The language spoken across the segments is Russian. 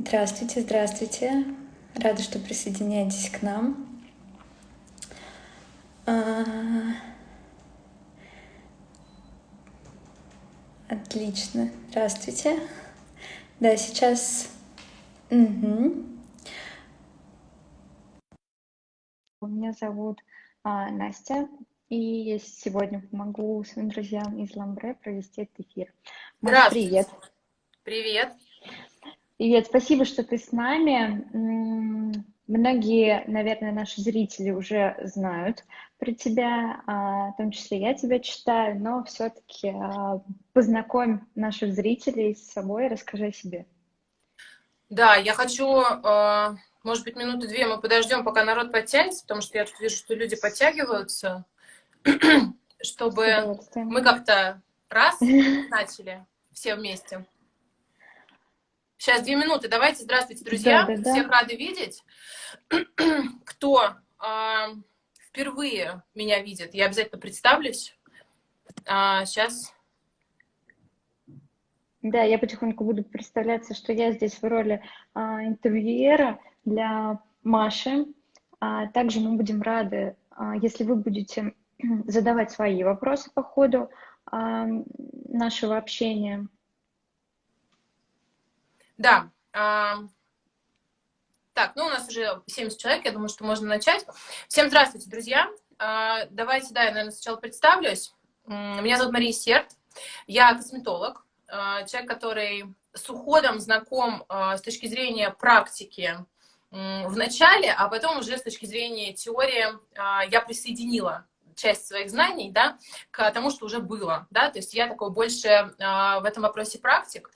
Здравствуйте, здравствуйте. Рада, что присоединяетесь к нам. А, Отлично. Здравствуйте. Да, сейчас... Мгм. Меня зовут а, Настя, и я сегодня помогу своим друзьям из Ламбре провести этот эфир. Маш, Здравствуйте. привет. Привет. Привет, спасибо, что ты с нами. Многие, наверное, наши зрители уже знают про тебя, а, в том числе я тебя читаю, но все-таки познакомь наших зрителей с собой, расскажи о себе. Да, я хочу, э, может быть, минуты две мы подождем, пока народ подтянется, потому что я тут вижу, что люди подтягиваются, чтобы мы как-то раз начали все вместе. Сейчас две минуты. Давайте, здравствуйте, Да, друзья. да, да. Всех рады видеть. Кто э, впервые меня видит, я обязательно представлюсь. А, сейчас. Да, я потихоньку буду представляться, что я здесь в роли а, интервьюера для Маши. А, также мы будем рады, а, если вы будете задавать свои вопросы по ходу а, нашего общения. Да. а, Так, ну у нас уже 70 человек, я думаю, что можно начать. Всем здравствуйте, друзья. А, Давайте, да, я, наверное, сначала представлюсь. Меня зовут Мария Серт, я косметолог, а, человек, который с уходом знаком с точки зрения практики в начале, а потом уже с точки зрения теории я присоединила часть своих знаний, да, к тому, что уже было, да, то есть я такой больше а, в этом вопросе практик.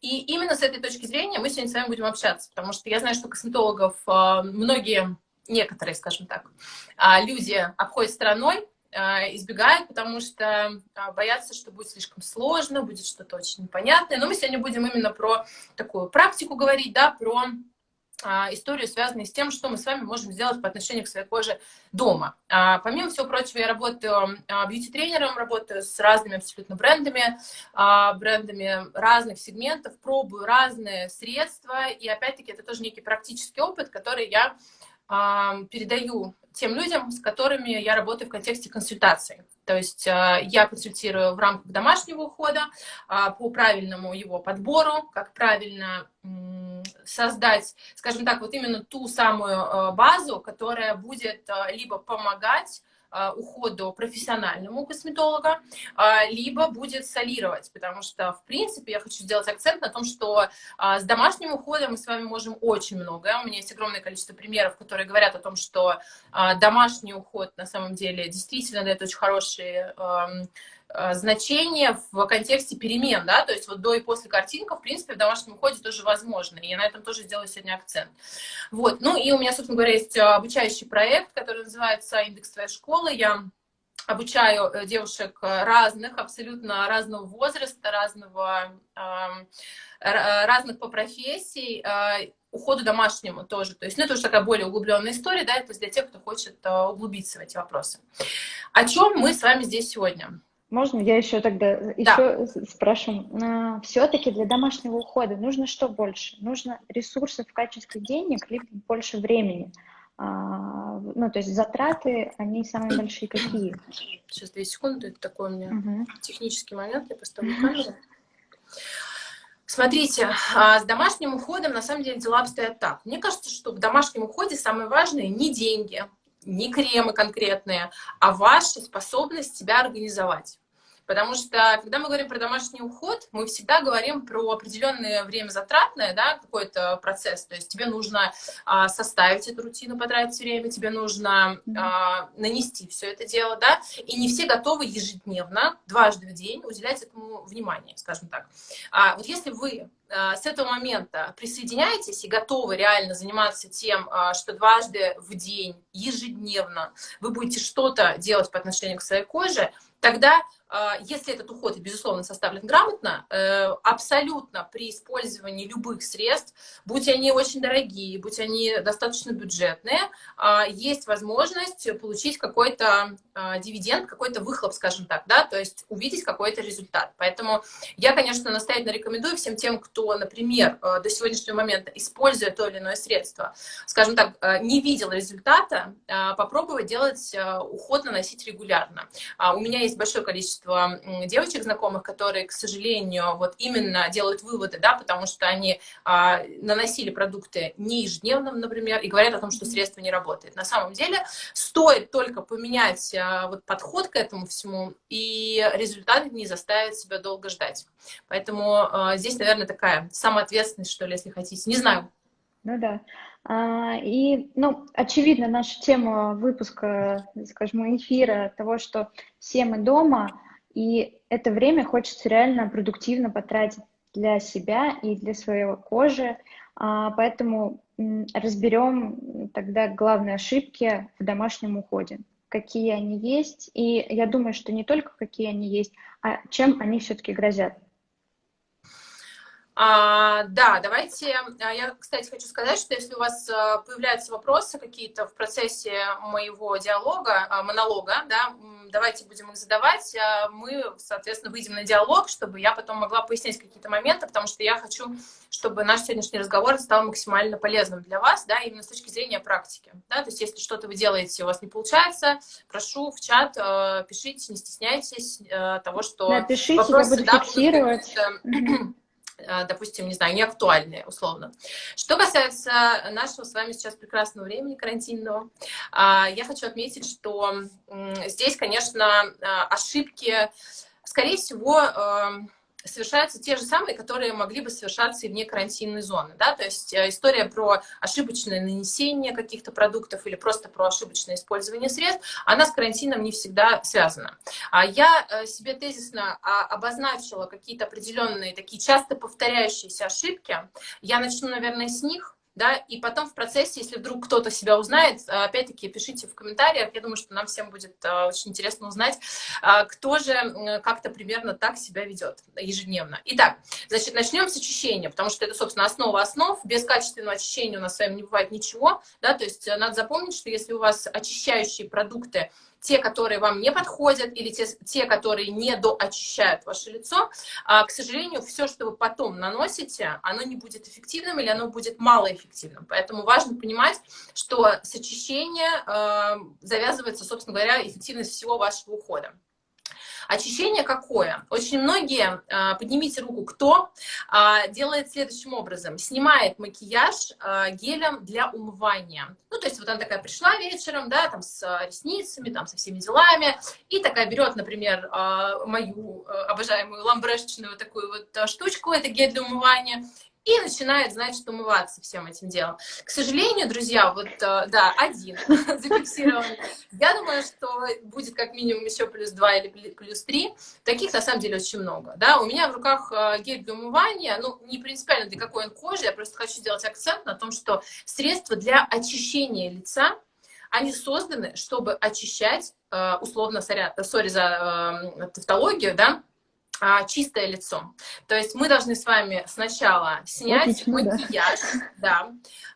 И именно с этой точки зрения мы сегодня с вами будем общаться, потому что я знаю, что косметологов а, многие, некоторые, скажем так, а, люди обходят стороной, избегают, потому что боятся, что будет слишком сложно, будет что-то очень непонятное. Но мы сегодня будем именно про такую практику говорить, да, про историю, связанную с тем, что мы с вами можем сделать по отношению к своей коже дома. А, Помимо всего прочего, я работаю а, бьюти-тренером, работаю с разными абсолютно брендами, а, брендами разных сегментов, пробую разные средства, и опять-таки это тоже некий практический опыт, который я а, передаю тем людям, с которыми я работаю в контексте консультаций. То есть а, я консультирую в рамках домашнего ухода а, по правильному его подбору, как правильно создать, скажем так, вот именно ту самую а, базу, которая будет а, либо помогать а, уходу профессиональному косметолога, а, либо будет солировать, потому что, в принципе, я хочу сделать акцент на том, что а, с домашним уходом мы с вами можем очень много. У меня есть огромное количество примеров, которые говорят о том, что домашний уход на самом деле действительно дает очень хорошие ам, а, значения в контексте перемен, да, то есть вот до и после картинка, в принципе, в домашнем уходе тоже возможно, и я на этом тоже сделаю сегодня акцент. Вот, ну и у меня, собственно говоря, есть а, обучающий проект, который называется «Индекс твоей школы». Я обучаю э, девушек э, разных, абсолютно разного возраста, разного, ра- разных по профессии, уходу домашнему тоже. То есть, ну, это уже такая более углубленная история, да, это для тех, кто хочет углубиться в эти вопросы. О чем мы с вами здесь сегодня? Можно я еще тогда Да. еще спрошу? Все-таки для домашнего ухода нужно что больше? Нужно ресурсов в качестве денег, либо больше времени? А, Ну, то есть затраты, они самые большие какие? Сейчас, две секунды, это такой у меня Мгм. технический момент, я поставлю камеру. Смотрите, а, с домашним уходом на самом деле дела обстоят так. Мне кажется, что в домашнем уходе самое важное не деньги, не кремы конкретные, а ваша способность себя организовать. Потому что, когда мы говорим про домашний уход, мы всегда говорим про определенное время затратное, да, какой-то процесс. То есть тебе нужно а, составить эту рутину, потратить время, тебе нужно а, нанести все это дело, да, и не все готовы ежедневно, дважды в день уделять этому внимание, скажем так. А, вот если вы а, с этого момента присоединяетесь и готовы реально заниматься тем, а, что дважды в день, ежедневно вы будете что-то делать по отношению к своей коже, тогда если этот уход, безусловно, составлен грамотно, э, абсолютно при использовании любых средств, будь они очень дорогие, будь они достаточно бюджетные, а, есть возможность получить какой-то а, дивиденд, какой-то выхлоп, скажем так, да, то есть увидеть какой-то результат. Поэтому я, конечно, настоятельно рекомендую всем тем, кто, например, до сегодняшнего момента, используя то или иное средство, скажем так, не видел результата, попробовать делать уход, наносить регулярно. У меня есть большое количество количество девочек знакомых, которые, к сожалению, вот именно делают выводы, да, потому что они а, наносили продукты не ежедневно, например, и говорят о том, что средство не работает. На самом деле стоит только поменять а, вот подход к этому всему, и результат не заставит себя долго ждать. Поэтому а, здесь, наверное, такая самоответственность, что ли, если хотите. Не знаю. Ну да. А, и, ну, очевидно, наша тема выпуска, скажем, эфира того, что все мы дома, и это время хочется реально продуктивно потратить для себя и для своей кожи. А, поэтому разберем тогда главные ошибки в домашнем уходе, какие они есть. И я думаю, что не только какие они есть, а чем они все-таки грозят. А, да, давайте. А, я, кстати, хочу сказать, что если у вас а, появляются вопросы какие-то в процессе моего диалога, а, монолога, да, давайте будем их задавать. Мы, соответственно, выйдем на диалог, чтобы я потом могла пояснять какие-то моменты, потому что я хочу, чтобы наш сегодняшний разговор стал максимально полезным для вас, да, именно с точки зрения практики. Да, то есть если что-то вы делаете, у вас не получается, прошу в чат, пишите, не стесняйтесь того, что... Напишите, вопросы, я буду да, фиксировать. Э, допустим, не знаю, не актуальные, условно. Что касается нашего с вами сейчас прекрасного времени карантинного, а, я хочу отметить, что здесь, конечно, э, ошибки, скорее всего, совершаются те же самые, которые могли бы совершаться и вне карантинной зоны. Да? То есть э, история про ошибочное нанесение каких-то продуктов или просто про ошибочное использование средств, она с карантином не всегда связана. А я э, себе тезисно а, обозначила какие-то определенные такие часто повторяющиеся ошибки. Я начну, наверное, с них да, и потом в процессе, если вдруг кто-то себя узнает, а, опять-таки пишите в комментариях, я думаю, что нам всем будет а, очень интересно узнать, а, кто же как-то примерно так себя ведет ежедневно. Итак, значит, начнем с очищения, потому что это, собственно, основа основ, без качественного очищения у нас с вами не бывает ничего, да, то есть надо запомнить, что если у вас очищающие продукты те, которые вам не подходят, или те, те которые не доочищают ваше лицо, а, к сожалению, все, что вы потом наносите, оно не будет эффективным или оно будет малоэффективным. Поэтому важно понимать, что с очищения э, завязывается, собственно говоря, эффективность всего вашего ухода. Очищение какое? Очень многие, а, поднимите руку, кто а, делает следующим образом. Снимает макияж а, гелем для умывания. Ну, то есть вот она такая пришла вечером, да, там с ресницами, там со всеми делами, и такая берет, например, мою обожаемую ламбрешечную такую вот штучку, это гель для умывания, и начинает, значит, умываться всем этим делом. К сожалению, друзья, вот, э, да, один зафиксирован. Я думаю, что будет как минимум еще плюс два или плюс три. Таких, на самом деле, очень много. Да? У меня в руках э, гель для умывания, ну, не принципиально для какой он кожи, я просто хочу сделать акцент на том, что средства для очищения лица, они созданы, чтобы очищать, э, условно, сори за тавтологию, да, а, чистое лицо. То есть мы должны с вами сначала снять Отлично, макияж, да. да.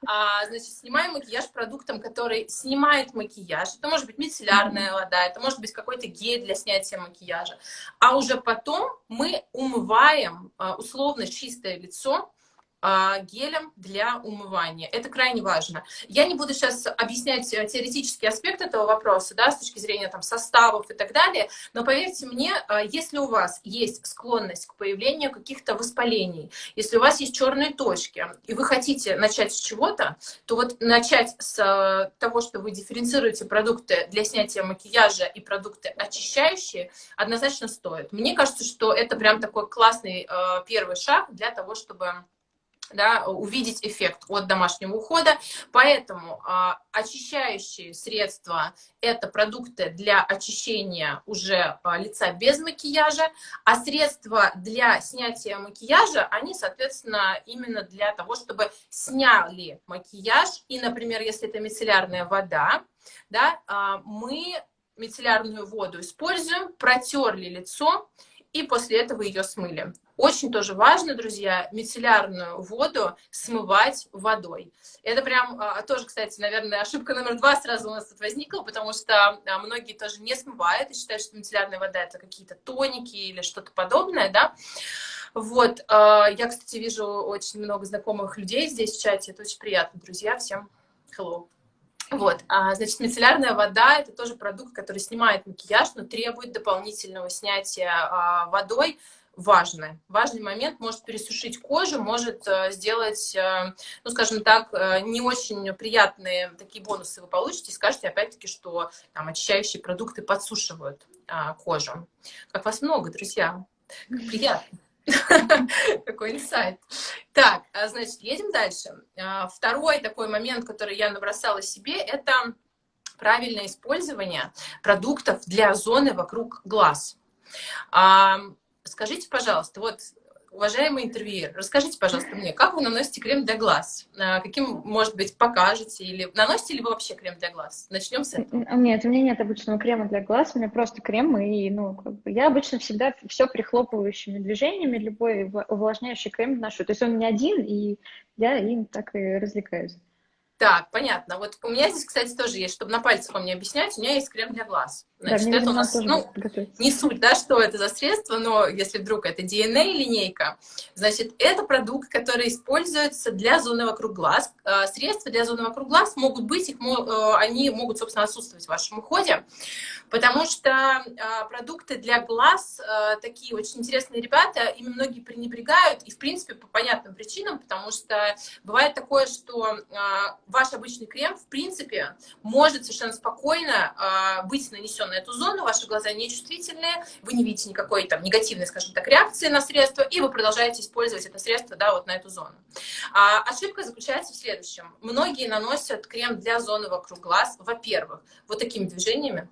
А, значит, снимаем макияж продуктом, который снимает макияж. Это может быть мицеллярная вода, это может быть какой-то гель для снятия макияжа. А уже потом мы умываем а, условно чистое лицо гелем для умывания. Это крайне важно. Я не буду сейчас объяснять э, теоретический аспект этого вопроса, да, с точки зрения там, составов и так далее, но поверьте мне, а, если у вас есть склонность к появлению каких-то воспалений, если у вас есть черные точки, и вы хотите начать с чего-то, то вот начать с э, того, что вы дифференцируете продукты для снятия макияжа и продукты очищающие, однозначно стоит. Мне кажется, что это прям такой классный э, первый шаг для того, чтобы да, увидеть эффект от домашнего ухода. Поэтому а, очищающие средства – это продукты для очищения уже а, лица без макияжа, а средства для снятия макияжа, они, соответственно, именно для того, чтобы сняли макияж. И, например, если это мицеллярная вода, да, а, мы мицеллярную воду используем, протерли лицо, и после этого ее смыли. Очень тоже важно, друзья, мицеллярную воду смывать водой. Это прям а, тоже, кстати, наверное, ошибка номер два сразу у нас тут возникла, потому что а, многие тоже не смывают и считают, что мицеллярная вода это какие-то тоники или что-то подобное, да. Вот, а, я, кстати, вижу очень много знакомых людей здесь в чате, это очень приятно, друзья, всем hello. Вот, а, значит, мицеллярная вода – это тоже продукт, который снимает макияж, но требует дополнительного снятия а, водой. Важный, важный момент, может пересушить кожу, может а, сделать, а, ну, скажем так, а, не очень приятные такие бонусы вы получите, и скажете, опять-таки, что там очищающие продукты подсушивают а, кожу. Как вас много, друзья, как приятно. Такой инсайт. Так, а, значит, едем дальше. А, второй такой момент, который я набросала себе, это правильное использование продуктов для зоны вокруг глаз. Скажите, пожалуйста, вот Уважаемый интервьюер, расскажите, пожалуйста, мне, как вы наносите крем для глаз? А, каким, может быть, покажете? Или наносите ли вы вообще крем для глаз? Начнем с этого. Нет, у меня нет обычного крема для глаз, у меня просто крем, и, ну, как бы, я обычно всегда все прихлопывающими движениями, любой увлажняющий крем ношу. То есть он не один, и я им так и развлекаюсь. Так, понятно. Вот у меня здесь, кстати, тоже есть, чтобы на пальцах вам не объяснять, у меня есть крем для глаз. Значит, да, это у нас, ну, не суть, да, что это за средство, но если вдруг это DNA-линейка, значит, это продукт, который используется для зоны вокруг глаз. Э, средства для зоны вокруг глаз могут быть, их, э, они могут, собственно, отсутствовать в вашем уходе, потому что э, продукты для глаз, такие очень интересные ребята, ими многие пренебрегают, и, в принципе, по понятным причинам, потому что бывает такое, что ваш обычный крем, в принципе, может совершенно спокойно быть нанесен на эту зону, ваши глаза нечувствительные, вы не видите никакой там негативной, скажем так, реакции на средство, и вы продолжаете использовать это средство, да, вот на эту зону. А, ошибка заключается в следующем. Многие наносят крем для зоны вокруг глаз, во-первых, вот такими движениями,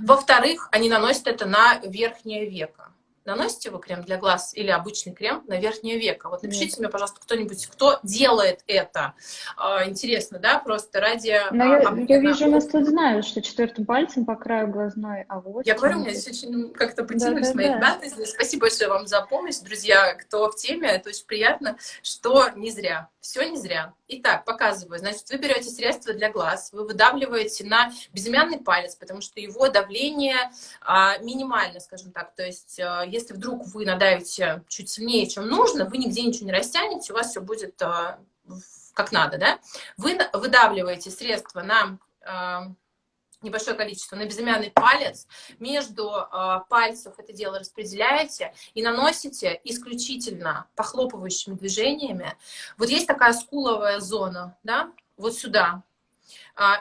во-вторых, они наносят это на верхнее веко. Наносите вы крем для глаз или обычный крем на верхнее веко? Вот напишите Нет. мне, пожалуйста, кто-нибудь, кто делает это. А, интересно, да, просто ради... Но я, я вижу, у нас тут знают, что четвертым пальцем по краю глазной, а вот... Я говорю, у меня здесь очень как-то потянулись да, да, мои да. ребята. Спасибо большое вам за помощь, друзья, кто в теме, это очень приятно, что не зря, все не зря. Итак, показываю. Значит, вы берете средство для глаз, вы выдавливаете на безымянный палец, потому что его давление а, минимально, скажем так, то есть а, если вдруг вы надавите чуть сильнее, чем нужно, вы нигде ничего не растянете, у вас все будет э, как надо, да? Вы выдавливаете средство на э, небольшое количество на безымянный палец, между э, пальцев это дело распределяете и наносите исключительно похлопывающими движениями. Вот есть такая скуловая зона, да, вот сюда,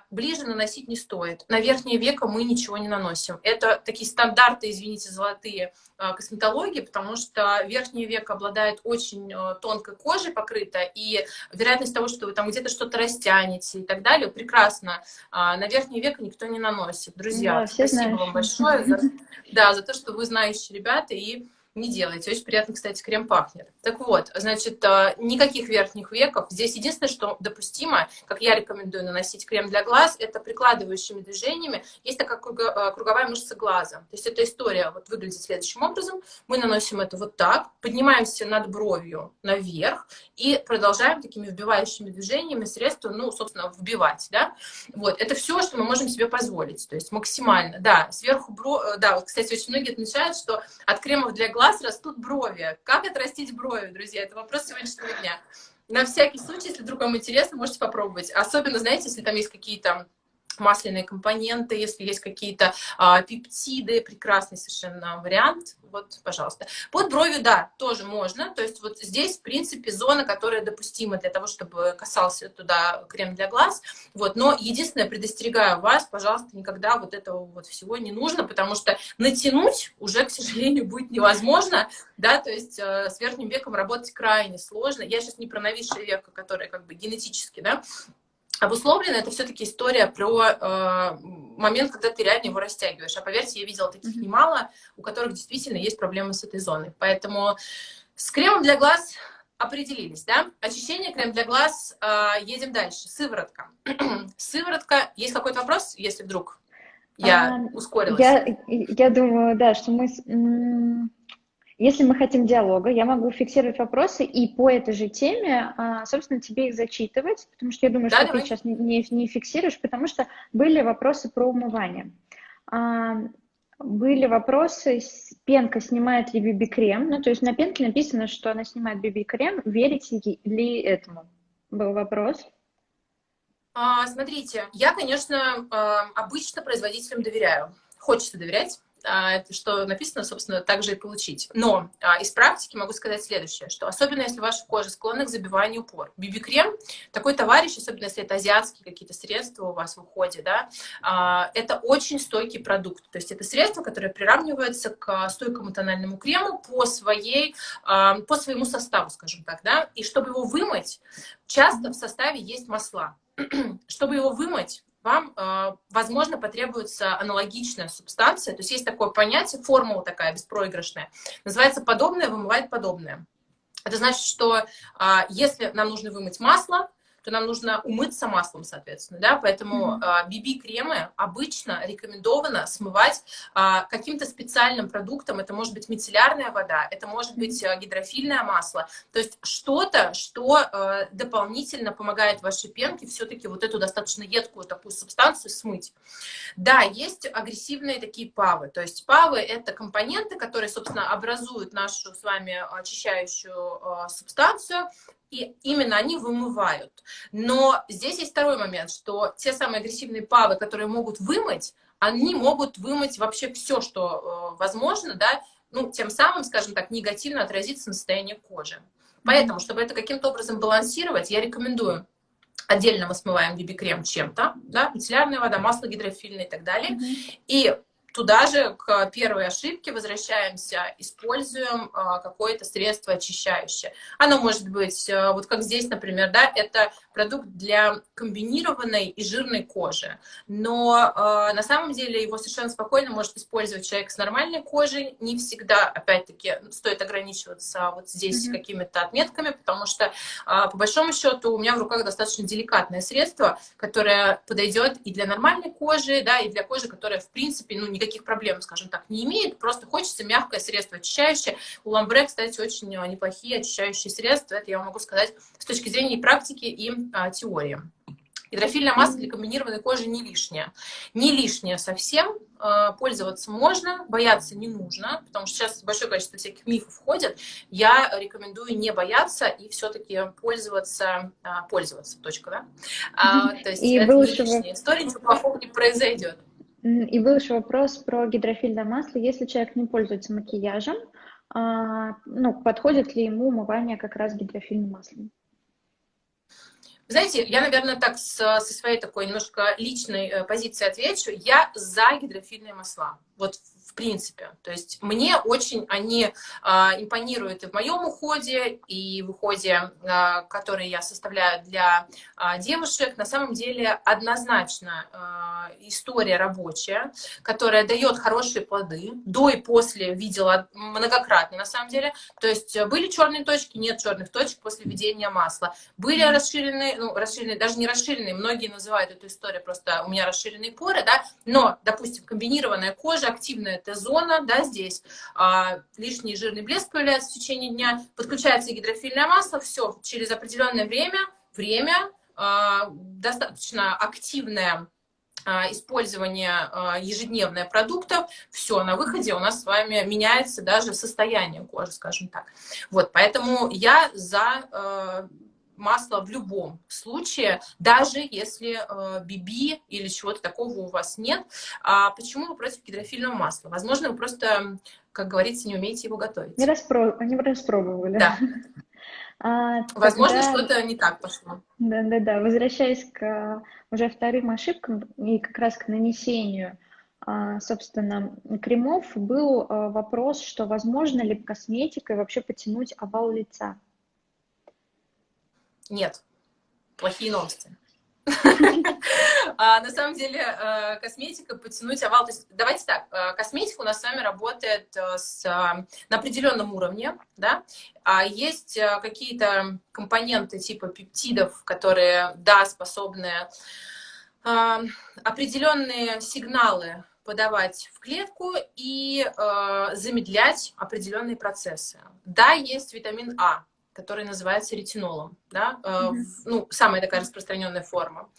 ближе наносить не стоит. На верхнее веко мы ничего не наносим. Это такие стандарты, извините, золотые а, косметологии, потому что верхнее веко обладает очень а, тонкой кожей покрыто, и вероятность того, что вы там где-то что-то растянете и так далее, прекрасно. На верхнее веко никто не наносит. Друзья, да, спасибо знаешь. вам большое за, да, за то, что вы знающие ребята и не делайте. Очень приятно, кстати, крем пахнет. Так вот, значит, э, никаких верхних веков. Здесь единственное, что допустимо, как я рекомендую наносить крем для глаз, это прикладывающими движениями. Есть такая э, круговая мышца глаза. То есть эта история вот выглядит следующим образом. Мы наносим это вот так, поднимаемся над бровью наверх и продолжаем такими вбивающими движениями средства, ну, собственно, вбивать, да. Вот, это все, что мы можем себе позволить. То есть максимально, да, сверху бро... Э, да, вот, кстати, очень многие отмечают, что от кремов для глаз глаз растут брови. Как отрастить брови, друзья? Это вопрос сегодняшнего дня. На всякий случай, если вдруг вам интересно, можете попробовать. Особенно, знаете, если там есть какие-то масляные компоненты, если есть какие-то а, пептиды, прекрасный совершенно вариант, вот, пожалуйста. Под бровью, да, тоже можно, то есть вот здесь, в принципе, зона, которая допустима для того, чтобы касался туда крем для глаз, вот, но единственное, предостерегаю вас, пожалуйста, никогда вот этого вот всего не нужно, потому что натянуть уже, к сожалению, будет невозможно, да, то есть э, с верхним веком работать крайне сложно, я сейчас не про новейшее веко, которое как бы генетически, да, обусловлено, это все-таки история про э, момент, когда ты реально его растягиваешь. А поверьте, я видела таких немало, у которых действительно есть проблемы с этой зоной. Поэтому с кремом для глаз определились, да? Очищение, крем для глаз, э, едем дальше. Сыворотка. Сыворотка, есть какой-то вопрос, если вдруг Я а, ускорилась. Я, я думаю, да, что мы... Если мы хотим диалога, я могу фиксировать вопросы и по этой же теме, а, собственно, тебе их зачитывать, потому что я думаю, да, что давай. ты сейчас не, не, не фиксируешь, потому что были вопросы про умывание. А, были вопросы, пенка снимает ли биби-крем, ну, то есть на пенке написано, что она снимает биби-крем, верите ли этому? Был вопрос. А, смотрите, я, конечно, обычно производителям доверяю. Хочется доверять, а, что написано, собственно, так же и получить. Но а, из практики могу сказать следующее, что особенно если ваша кожа склонна к забиванию пор. Биби-крем, такой товарищ, особенно если это азиатские какие-то средства у вас в уходе, да, а, это очень стойкий продукт. То есть это средство, которое приравнивается к стойкому тональному крему по, своей, по своему составу, скажем так, да, и чтобы его вымыть, часто в составе есть масла. чтобы его вымыть, вам, э, возможно, потребуется аналогичная субстанция. То есть есть такое понятие, формула такая беспроигрышная. Называется «подобное вымывает подобное». Это значит, что а, если нам нужно вымыть масло, то нам нужно умыться маслом, соответственно, да, поэтому BB-кремы mm -hmm. обычно рекомендовано смывать а, каким-то специальным продуктом, это может быть мицеллярная вода, это может быть а, гидрофильное масло, то есть что-то, что а, дополнительно помогает вашей пенке все-таки вот эту достаточно едкую такую субстанцию смыть. Да, есть агрессивные такие павы, то есть павы это компоненты, которые, собственно, образуют нашу с вами очищающую субстанцию, и именно они вымывают. Но здесь есть второй момент, что те самые агрессивные павы, которые могут вымыть, они могут вымыть вообще все, что э, возможно, да, ну, тем самым, скажем так, негативно отразиться на состоянии кожи. Поэтому, чтобы это каким-то образом балансировать, я рекомендую отдельно мы смываем BB-крем чем-то, да, мицеллярная вода, масло гидрофильное и так далее. Mm -hmm. И Туда же к первой ошибке возвращаемся, используем а, какое-то средство очищающее. Оно может быть, а, вот как здесь, например, да, это продукт для комбинированной и жирной кожи. Но э, на самом деле его совершенно спокойно может использовать человек с нормальной кожей. Не всегда, опять-таки, стоит ограничиваться вот здесь mm -hmm. какими-то отметками, потому что, э, по большому счету, у меня в руках достаточно деликатное средство, которое подойдет и для нормальной кожи, да, и для кожи, которая, в принципе, ну, никаких проблем, скажем так, не имеет. Просто хочется мягкое средство очищающее. У Ламбре, кстати, очень неплохие очищающие средства. Это я могу сказать с точки зрения практики и а, теории. Гидрофильная масса для комбинированной кожи не лишняя. Не лишняя совсем, а, пользоваться можно, бояться не нужно, потому что сейчас большое количество всяких мифов входит. Я рекомендую не бояться и все-таки пользоваться, а, пользоваться, точка, да? А, то есть и это не лишняя история, ничего плохого не произойдет. И был еще вопрос про гидрофильное масло. Если человек не пользуется макияжем, а, ну, подходит ли ему умывание как раз гидрофильным маслом? Знаете, я, наверное, так с, со своей такой немножко личной э, позиции отвечу. Я за гидрофильные масла. Вот в принципе. То есть мне очень они а, импонируют и в моем уходе, и в уходе, а, который я составляю для а, девушек. На самом деле однозначно а, история рабочая, которая дает хорошие плоды. До и после видела многократно, на самом деле. То есть были черные точки, нет черных точек после введения масла. Были расширенные, ну, расширенные, даже не расширенные, многие называют эту историю просто у меня расширенные поры, да, но, допустим, комбинированная кожа, активная Т-зона, да, здесь а, лишний жирный блеск появляется в течение дня, подключается гидрофильное масло, все, через определенное время, время, а, достаточно активное а, использование а, ежедневное продуктов, все, на выходе у нас с вами меняется даже состояние кожи, скажем так. Вот, поэтому я за а, масло в любом случае, даже если э, биби или чего-то такого у вас нет. А почему вы против гидрофильного масла? Возможно, вы просто, как говорится, не умеете его готовить. Не, распро... не распробовали. Да. А, Возможно, тогда... что-то не так пошло. Да-да-да. Возвращаясь к уже вторым ошибкам и как раз к нанесению а, собственно, кремов, был а, вопрос, что возможно ли косметикой вообще потянуть овал лица. Нет. Плохие новости. А, на самом деле э, косметика потянуть овал. То есть, давайте так, э, косметика у нас с вами работает э, с, на определенном уровне, да, а есть какие-то компоненты типа пептидов, которые, да, способны определенные сигналы подавать в клетку и э, замедлять определенные процессы. Да, есть витамин А, который называется ретинолом, да, э, ну, самая такая распространенная форма,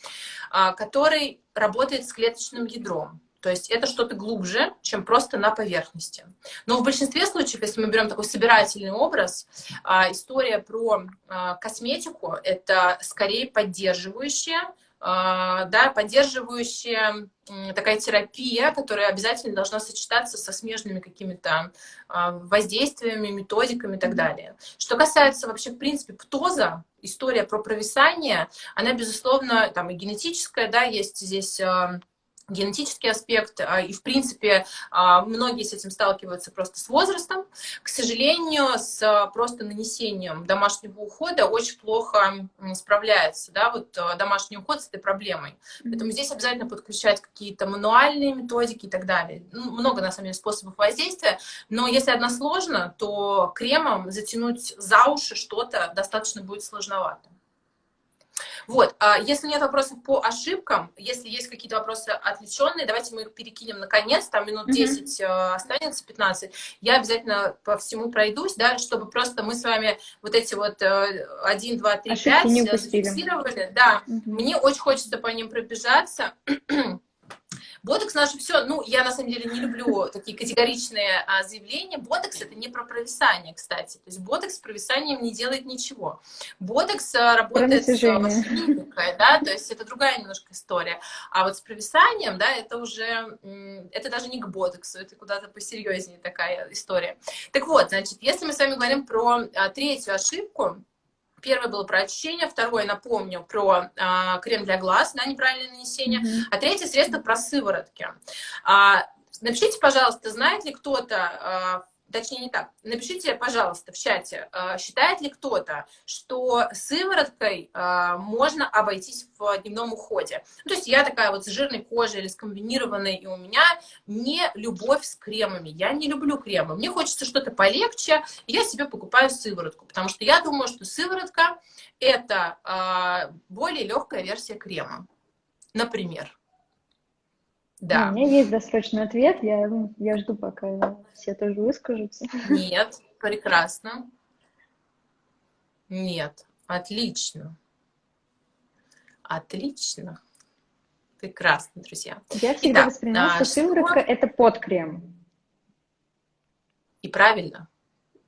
э, который работает с клеточным ядром. То есть это что-то глубже, чем просто на поверхности. Но в большинстве случаев, если мы берем такой собирательный образ, э, история про э, косметику — это скорее поддерживающая, а, да, поддерживающая такая терапия, которая обязательно должна сочетаться со смежными какими-то а, воздействиями, методиками и так далее. Что касается вообще, в принципе, птоза, история про провисание, она, безусловно, там и генетическая, да, есть здесь а, генетический аспект, а, и, в принципе, а, многие с этим сталкиваются просто с возрастом. К сожалению, с а, просто нанесением домашнего ухода очень плохо справляется, да, вот домашний уход с этой проблемой. Поэтому здесь обязательно подключать какие-то мануальные методики и так далее. Ну, много, на самом деле, способов воздействия, но если односложно, то кремом затянуть за уши что-то достаточно будет сложновато. Вот, а если нет вопросов по ошибкам, если есть какие-то вопросы отвлеченные, давайте мы их перекинем наконец, там минут 10 mm -hmm. останется, 15. Я обязательно по всему пройдусь, да, чтобы просто мы с вами вот эти вот 1, 2, 3, 5 зафиксировали. Да, mm -hmm. мне очень хочется по ним пробежаться. Ботокс наше все, ну, я на самом деле не люблю такие категоричные а, заявления. Ботокс это не про провисание, кстати. То есть ботокс с провисанием не делает ничего. Ботокс а, работает с клиникой, да, то есть это другая немножко история. А вот с провисанием, да, это уже, это даже не к ботоксу, это куда-то посерьезнее такая история. Так вот, значит, если мы с вами говорим про а, третью ошибку, Первое было про очищение, второе, напомню, про а, крем для глаз, да, неправильное нанесение, mm -hmm. а третье средство про сыворотки. А, напишите, пожалуйста, знает ли кто-то а, точнее не так, напишите, пожалуйста, в чате, а, считает ли кто-то, что сывороткой а, можно обойтись в дневном уходе. Ну, то есть я такая вот с жирной кожей или с комбинированной, и у меня не любовь с кремами. Я не люблю кремы. Мне хочется что-то полегче, и я себе покупаю сыворотку, потому что я думаю, что сыворотка – это а, более легкая версия крема, например. Да. У меня есть досрочный ответ, я, я жду, пока все тоже выскажутся. Нет, прекрасно. Нет, отлично. Отлично. Прекрасно, друзья. Я всегда Итак, воспринимаю, что сыворотка – это подкрем. И правильно.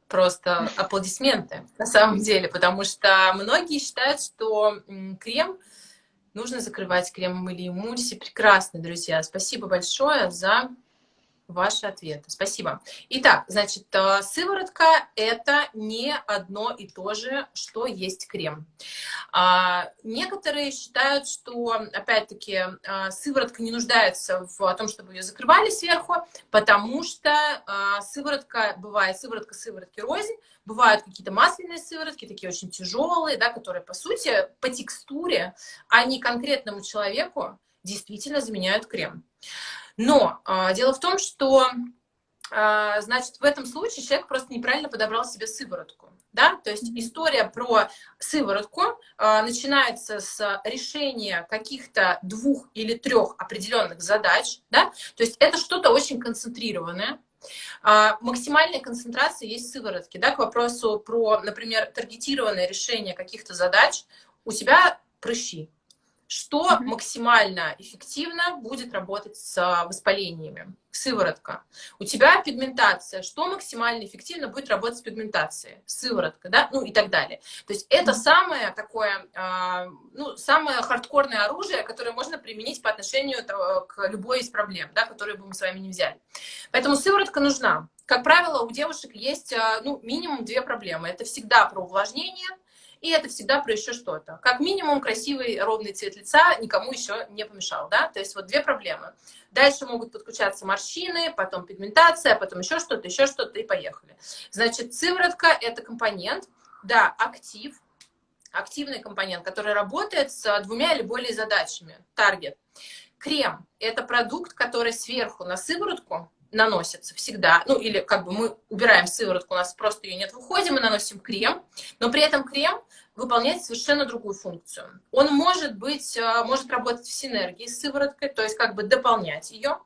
Просто аплодисменты на самом деле, потому что многие считают, что крем – нужно закрывать кремом или эмульсией. Прекрасно, друзья. Спасибо большое за ваши ответы. Спасибо. Итак, значит, э, сыворотка – это не одно и то же, что есть крем. А, некоторые считают, что, опять-таки, э, сыворотка не нуждается в том, чтобы ее закрывали сверху, потому что э, сыворотка, бывает сыворотка сыворотки рознь, бывают какие-то масляные сыворотки, такие очень тяжелые, да, которые, по сути, по текстуре, а не конкретному человеку, действительно заменяют крем. Но а, дело в том, что а, значит, в этом случае человек просто неправильно подобрал себе сыворотку. Да? То есть история про сыворотку а, начинается с решения каких-то двух или трех определенных задач. Да? То есть это что-то очень концентрированное. А, максимальная концентрация есть сыворотки. Да? К вопросу про, например, таргетированное решение каких-то задач. У тебя прыщи что mm -hmm. максимально эффективно будет работать с а, воспалениями. Сыворотка. У тебя пигментация. Что максимально эффективно будет работать с пигментацией? Сыворотка, да? Ну и так далее. То есть это mm -hmm. самое такое, а, ну, самое хардкорное оружие, которое можно применить по отношению к любой из проблем, да, которые бы мы с вами не взяли. Поэтому сыворотка нужна. Как правило, у девушек есть, а, ну, минимум две проблемы. Это всегда про увлажнение – и это всегда про еще что-то. Как минимум, красивый ровный цвет лица никому еще не помешал, да, то есть вот две проблемы. Дальше могут подключаться морщины, потом пигментация, потом еще что-то, еще что-то, и поехали. Значит, сыворотка – это компонент, да, актив, активный компонент, который работает с двумя или более задачами. Таргет. Крем – это продукт, который сверху на сыворотку наносится всегда, ну или как бы мы убираем сыворотку, у нас просто ее нет в уходе, мы наносим крем, но при этом крем выполняет совершенно другую функцию. Он может быть, э, может работать в синергии с сывороткой, то есть как бы дополнять ее.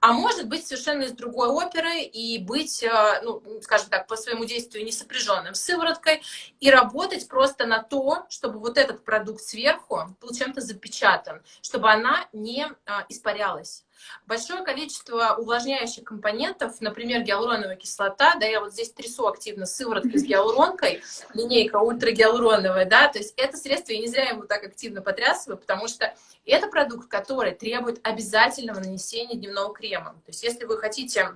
А может быть совершенно из другой оперы и быть, э, ну, скажем так, по своему действию не сопряженным с сывороткой и работать просто на то, чтобы вот этот продукт сверху был чем-то запечатан, чтобы она не а, испарялась. Большое количество увлажняющих компонентов, например, гиалуроновая кислота, да, я вот здесь трясу активно сывороткой с гиалуронкой, линейка ультрагиалуроновая, да, то есть это средство, я не зря его так активно потрясываю, потому что это продукт, который требует обязательного нанесения дневного крема. То есть если вы хотите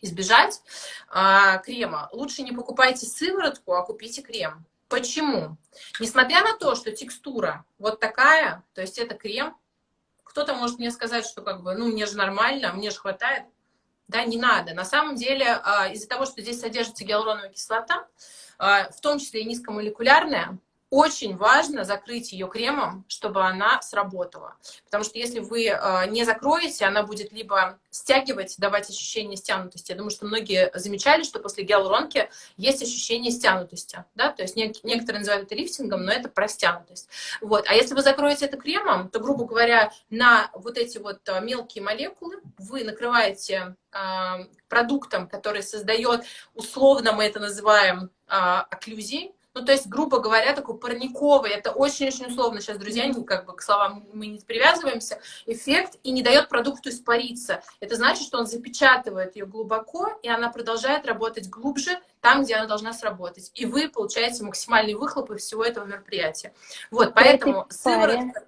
избежать а, крема, лучше не покупайте сыворотку, а купите крем. Почему? Несмотря на то, что текстура вот такая, то есть это крем, кто-то может мне сказать, что как бы, ну, мне же нормально, мне же хватает. Да, не надо. На самом деле, а, из-за того, что здесь содержится гиалуроновая кислота, а, в том числе и низкомолекулярная, очень важно закрыть ее кремом, чтобы она сработала. Потому что если вы э, не закроете, она будет либо стягивать, давать ощущение стянутости. Я думаю, что многие замечали, что после гиалуронки есть ощущение стянутости. Да? То есть некоторые называют это лифтингом, но это про стянутость. Вот. А если вы закроете это кремом, то, грубо говоря, на вот эти вот э, мелкие молекулы вы накрываете э, продуктом, который создает, условно мы это называем, окклюзией, ну, то есть, грубо говоря, такой парниковый, это очень-очень условно сейчас, друзья, не, как бы к словам мы не привязываемся, эффект и не дает продукту испариться. Это значит, что он запечатывает ее глубоко, и она продолжает работать глубже, там, где она должна сработать. И вы получаете максимальный выхлоп из всего этого мероприятия. Вот, поэтому сыворотка...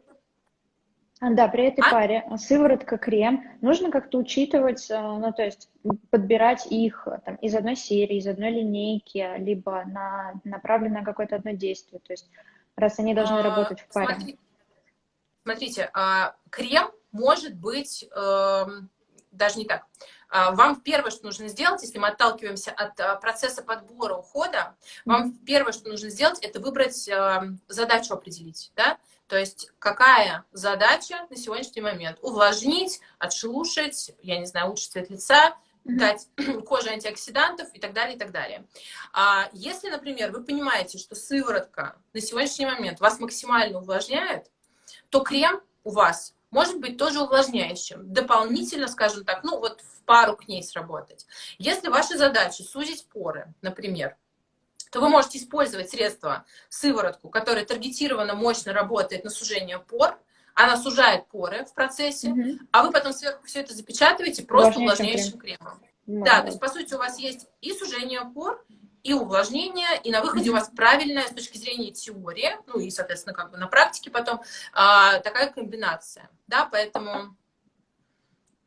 А, да, при этой а? паре а, сыворотка, крем, нужно как-то учитывать, э, ну, то есть подбирать их э, там, из одной серии, из одной линейки, либо на, направлено на какое-то одно действие, то есть раз они должны а, работать в паре. Смотри, смотрите, а, крем может быть э, даже не так. А, вам первое, что нужно сделать, если мы отталкиваемся от а, процесса подбора ухода, вам первое, что нужно сделать, это выбрать задачу определить, да, то есть какая задача на сегодняшний момент? Увлажнить, отшелушить, я не знаю, улучшить цвет лица, дать коже антиоксидантов и так далее, и так далее. А если, например, вы понимаете, что сыворотка на сегодняшний момент вас максимально увлажняет, то крем у вас может быть тоже увлажняющим, дополнительно, скажем так, ну вот в пару к ней сработать. Если ваша задача сузить поры, например, то вы можете использовать средство сыворотку, которая таргетированно мощно работает на сужение пор, она сужает поры в процессе, mm -hmm. а вы потом сверху все это запечатываете просто увлажняющим кремом. Крем. Да, то есть, по сути, у вас есть и сужение пор, и увлажнение, и на выходе mm -hmm. у вас правильная с точки зрения теории, ну и, соответственно, как бы на практике потом а, такая комбинация. Да, поэтому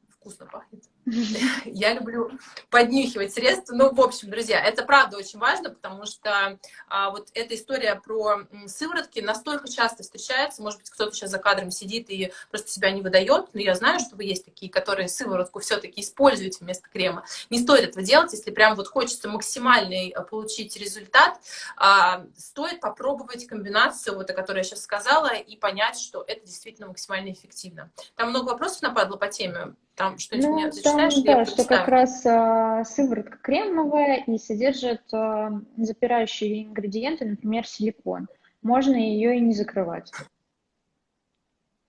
вкусно пахнет. Я люблю поднюхивать средства. Ну, в общем, друзья, это правда очень важно, потому что а, вот эта история про сыворотки настолько часто встречается. Может быть, кто-то сейчас за кадром сидит и просто себя не выдает, но я знаю, что вы есть такие, которые сыворотку все-таки используете вместо крема. Не стоит этого делать, если прям вот хочется максимальный а, получить результат. А, стоит попробовать комбинацию, вот о которой я сейчас сказала, и понять, что это действительно максимально эффективно. Там много вопросов нападло по теме. Там что-нибудь ну, зачитаешь? Там, да, что как раз а, сыворотка кремовая и содержит а, запирающие ингредиенты, например, силикон. Можно ее и не закрывать.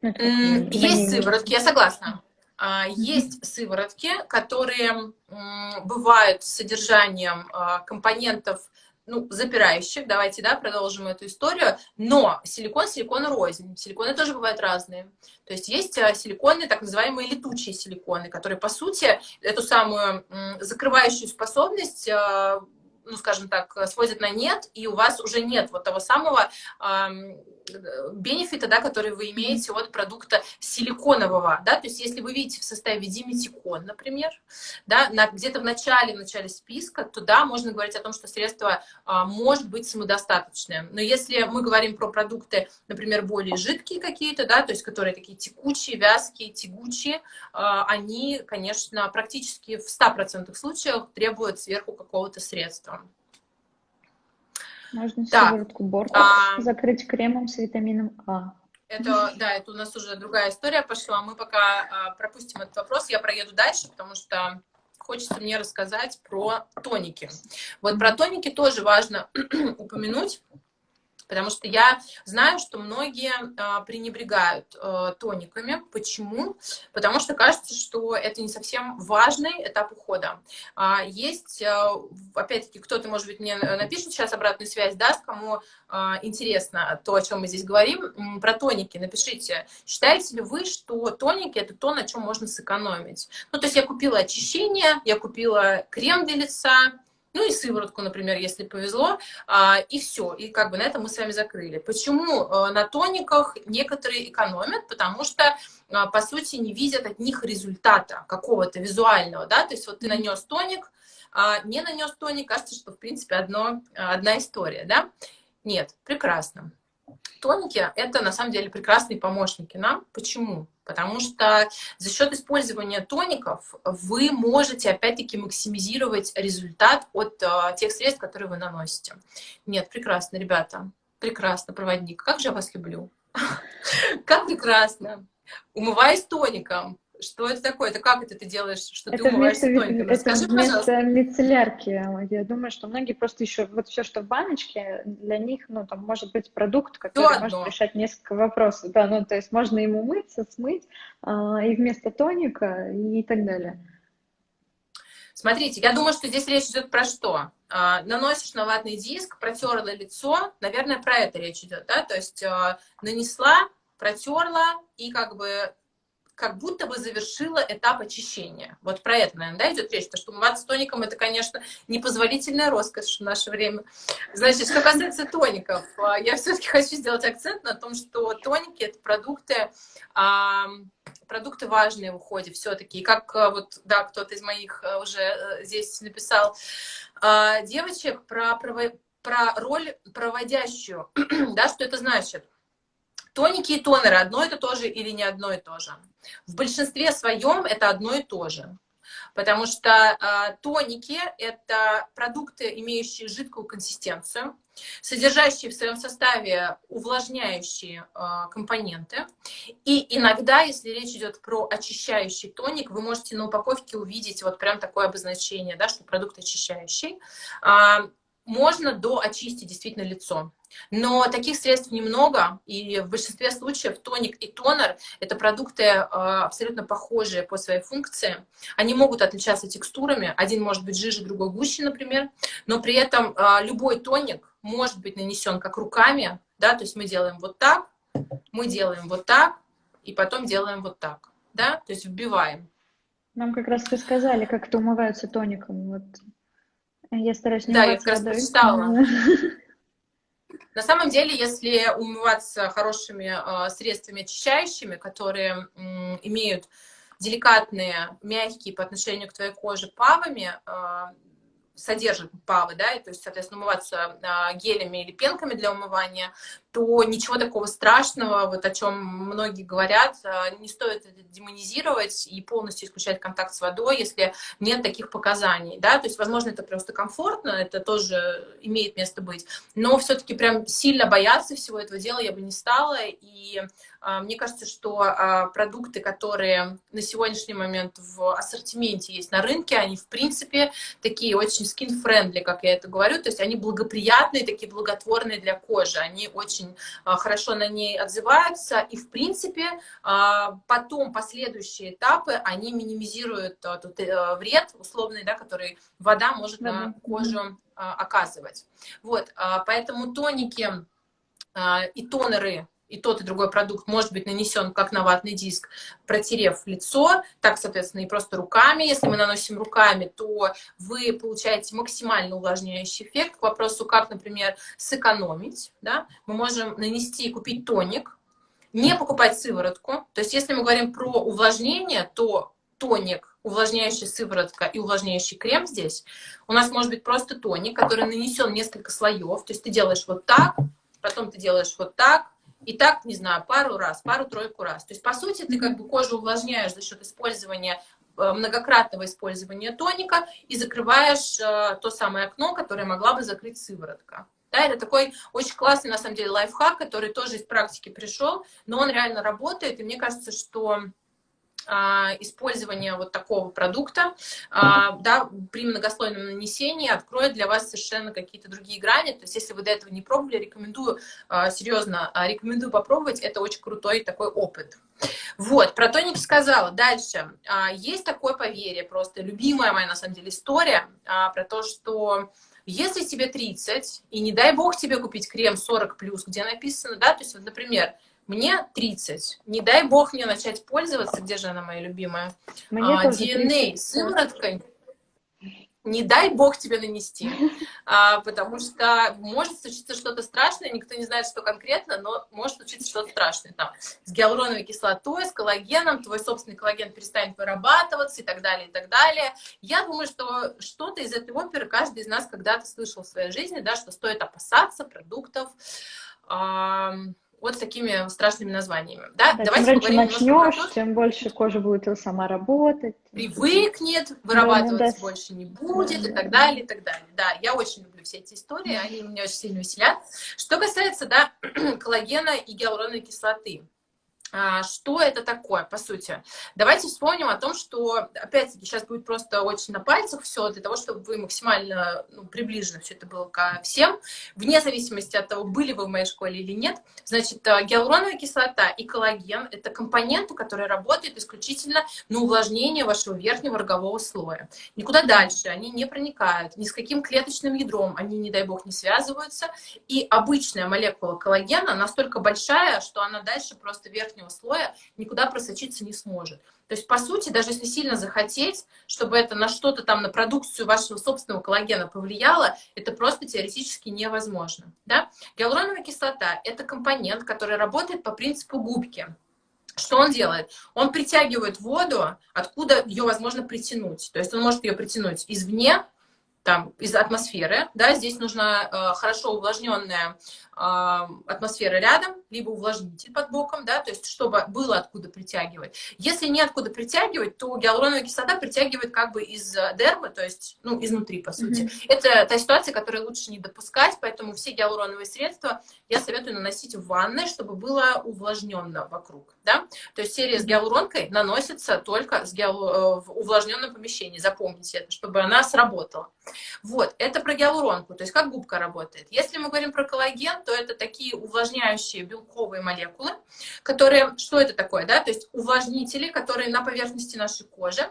Ну, mm, есть сыворотки, я согласна. А, есть сыворотки, которые бывают с содержанием компонентов ну, запирающих, давайте, да, продолжим эту историю, но силикон, силикон рознь. Силиконы тоже бывают разные. То есть есть э, силиконы, так называемые летучие силиконы, которые, по сути, эту самую закрывающую способность э, ну, скажем так, сводят на нет, и у вас уже нет вот того самого бенефита, да, который вы имеете от продукта силиконового, да, то есть если вы видите в составе диметикон, например, да, где-то в начале, в начале списка, то да, можно говорить о том, что средство а, может быть самодостаточное. Но если мы говорим про продукты, например, более жидкие какие-то, да, то есть которые такие текучие, вязкие, тягучие, а, они, конечно, практически в 100% случаях требуют сверху какого-то средства. Можно да. сыворотку борта а... закрыть кремом с витамином А. Это, да, это у нас уже другая история пошла. Мы пока а, пропустим этот вопрос. Я проеду дальше, потому что хочется мне рассказать про тоники. Вот про тоники тоже важно упомянуть. Потому что я знаю, что многие а, пренебрегают а, тониками. Почему? Потому что кажется, что это не совсем важный этап ухода. А, есть, а, опять-таки, кто-то, может быть, мне напишет сейчас обратную связь, даст, кому а, интересно то, о чем мы здесь говорим, про тоники. Напишите, считаете ли вы, что тоники – это то, на чем можно сэкономить? Ну, то есть я купила очищение, я купила крем для лица, ну и сыворотку, например, если повезло, а, и все, и как бы на этом мы с вами закрыли. Почему а, на тониках некоторые экономят? Потому что, а, по сути, не видят от них результата какого-то визуального, да, то есть вот ты нанес тоник, не нанес тоник, кажется, что, в принципе, одно, одна история, да? Нет, прекрасно. Тоники – это, на самом деле, прекрасные помощники нам. Почему? Потому что за счет использования тоников вы можете, опять-таки, максимизировать результат от uh, тех средств, которые вы наносите. Нет, прекрасно, ребята. Прекрасно, проводник. Как же я вас люблю. Как прекрасно. Умываясь тоником, что это такое? Это как это ты делаешь, что это ты умываешься вместо, тоником? Это Расскажи, вместо пожалуйста. мицеллярки. Я думаю, что многие просто еще вот все, что в баночке, для них, ну, там может быть продукт, который То может одно. решать несколько вопросов. Да, ну, то есть можно им умыться, смыть, а, и вместо тоника, и так далее. Смотрите, я думаю, что здесь речь идет про что? А, наносишь на ватный диск, протерла лицо, наверное, про это речь идет, да? То есть а, нанесла, протерла и как бы как будто бы завершила этап очищения. Вот про это, наверное, да, идет речь, потому что умываться тоником это, конечно, непозволительная роскошь в наше время. Значит, что касается тоников, а, я все-таки хочу сделать акцент на том, что тоники это продукты, продукты важные в уходе все-таки. И как а, вот, да, кто-то из моих а, уже э, здесь написал девочек про, про роль проводящую, да, что это значит? Тоники и тонеры одно это то же или не одно и то же? В большинстве своем это одно и то же. Потому что э, тоники – это продукты, имеющие жидкую консистенцию, содержащие в своем составе увлажняющие э, компоненты. И иногда, если речь идет про очищающий тоник, вы можете на упаковке увидеть вот прям такое обозначение, да, что продукт очищающий. Э, можно доочистить действительно лицо. Но таких средств немного, и в большинстве случаев тоник и тонер – это продукты э, абсолютно похожие по своей функции. Они могут отличаться текстурами, один может быть жиже, другой гуще, например, но при этом э, любой тоник может быть нанесен как руками, да, то есть мы делаем вот так, мы делаем вот так, и потом делаем вот так, да, то есть вбиваем. Нам как раз рассказали, как это умываются тоником. Вот я стараюсь не Да, я как раз прочитала. На самом деле, если умываться хорошими э, средствами очищающими, которые имеют деликатные, мягкие по отношению к твоей коже павами, э, содержит павы, да, и, то есть, соответственно, умываться а, гелями или пенками для умывания, то ничего такого страшного, вот о чем многие говорят, а, не стоит демонизировать и полностью исключать контакт с водой, если нет таких показаний, да, то есть, возможно, это просто комфортно, это тоже имеет место быть, но все-таки прям сильно бояться всего этого дела я бы не стала, и а, мне кажется, что а, продукты, которые на сегодняшний момент в ассортименте есть на рынке, они, в принципе, такие очень skin-friendly, как я это говорю, то есть они благоприятные, такие благотворные для кожи, они очень а, хорошо на ней отзываются, и, в принципе, потом последующие этапы, они минимизируют тот э, вред условный, да, который вода может да. на кожу оказывать. Вот, поэтому тоники и тонеры и тот, и другой продукт может быть нанесен как на ватный диск, протерев лицо, так, соответственно, и просто руками. Если мы наносим руками, то вы получаете максимально увлажняющий эффект. К вопросу, как, например, сэкономить, да, мы можем нанести и купить тоник, не покупать сыворотку. То есть, если мы говорим про увлажнение, то тоник, увлажняющая сыворотка и увлажняющий крем здесь, у нас может быть просто тоник, который нанесен несколько слоев. То есть ты делаешь вот так, потом ты делаешь вот так, и так, не знаю, пару раз, пару-тройку раз. То есть, по сути, ты как бы кожу увлажняешь за счет использования э, многократного использования тоника и закрываешь э, то самое окно, которое могла бы закрыть сыворотка. Да, это такой очень классный, на самом деле, лайфхак, который тоже из практики пришел, но он реально работает, и мне кажется, что использование вот такого продукта, а, да, при многослойном нанесении откроет для вас совершенно какие-то другие грани. То есть, если вы до этого не пробовали, рекомендую, а, серьезно, рекомендую попробовать. Это очень крутой такой опыт. Вот, про тоник сказала. Дальше. Есть такое поверье, просто любимая моя, на самом деле, история про то, что если тебе 30, и не дай бог тебе купить крем 40+, где написано, да, то есть, вот, например, мне 30. Не дай бог мне начать пользоваться, где же она моя любимая? Мне а, DNA сывороткой. Не дай бог тебе нанести, а, потому что может случиться что-то страшное, никто не знает, что конкретно, но может случиться что-то страшное. Там, с гиалуроновой кислотой, с коллагеном, твой собственный коллаген перестанет вырабатываться и так далее, и так далее. Я думаю, что что-то из этой оперы каждый из нас когда-то слышал в своей жизни, да, что стоит опасаться продуктов, вот с такими страшными названиями. Да? Да, Давайте чем раньше начнешь, тем больше кожа будет сама работать. Привыкнет, вырабатываться да, больше не будет да, и так далее, и так далее. Да, я очень люблю все эти истории, они меня очень сильно веселят. Что касается да, коллагена и гиалуроновой кислоты. А, что это такое, по сути? Давайте вспомним о том, что, опять-таки, сейчас будет просто очень на пальцах все, для того, чтобы вы максимально ну, приближенно все это было ко всем, вне зависимости от того, были вы в моей школе или нет. Значит, э, гиалуроновая кислота и коллаген – это компоненты, которые работают исключительно на увлажнение вашего верхнего рогового слоя. Никуда дальше они не проникают, ни с каким клеточным ядром они, не дай бог, не связываются. И обычная молекула коллагена настолько большая, что она дальше просто верхний верхнего слоя никуда просочиться не сможет. То есть, по сути, даже если сильно захотеть, чтобы это на что-то там, на продукцию вашего собственного коллагена повлияло, это просто теоретически невозможно. Да? Гиалуроновая кислота – это компонент, который работает по принципу губки. Что он делает? Он притягивает воду, откуда ее возможно притянуть. То есть он может ее притянуть извне, там, из атмосферы, да, здесь нужна э, хорошо увлажненная атмосфера рядом, либо увлажнитель под боком, да, то есть чтобы было откуда притягивать. Если не откуда притягивать, то гиалуроновая кислота притягивает как бы из дермы, то есть, ну, изнутри, по сути. Mm -hmm. Это та ситуация, которую лучше не допускать, поэтому все гиалуроновые средства я советую наносить в ванной, чтобы было увлажненно вокруг, да. То есть серия с гиалуронкой наносится только с гиалу... Э, в увлажненном помещении, запомните это, чтобы она сработала. Вот, это про гиалуронку, то есть как губка работает. Если мы говорим про коллаген, то это такие увлажняющие белковые молекулы, которые, что это такое, да, то есть увлажнители, которые на поверхности нашей кожи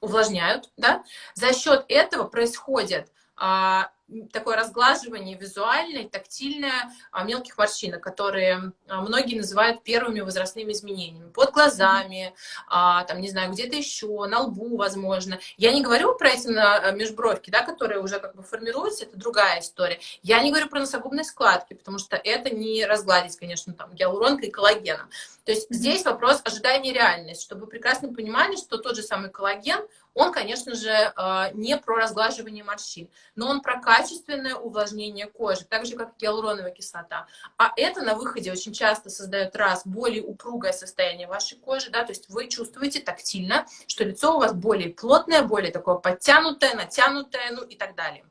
увлажняют, да, за счет этого происходит а, такое разглаживание визуальное, тактильное а, мелких морщинок, которые а, многие называют первыми возрастными изменениями. Под глазами, а, там, не знаю, где-то еще, на лбу, возможно. Я не говорю про эти межбровки, да, которые уже как бы формируются, это другая история. Я не говорю про носогубные складки, потому что это не разгладить, конечно, там, гиалуронкой и коллагеном. То есть здесь вопрос ожидания реальности, чтобы вы прекрасно понимали, что тот же самый коллаген, он, конечно же, не про разглаживание морщин, но он про качественное увлажнение кожи, так же, как гиалуроновая кислота. А это на выходе очень часто создает раз более упругое состояние вашей кожи, да, то есть вы чувствуете тактильно, что лицо у вас более плотное, более такое подтянутое, натянутое, ну и так далее.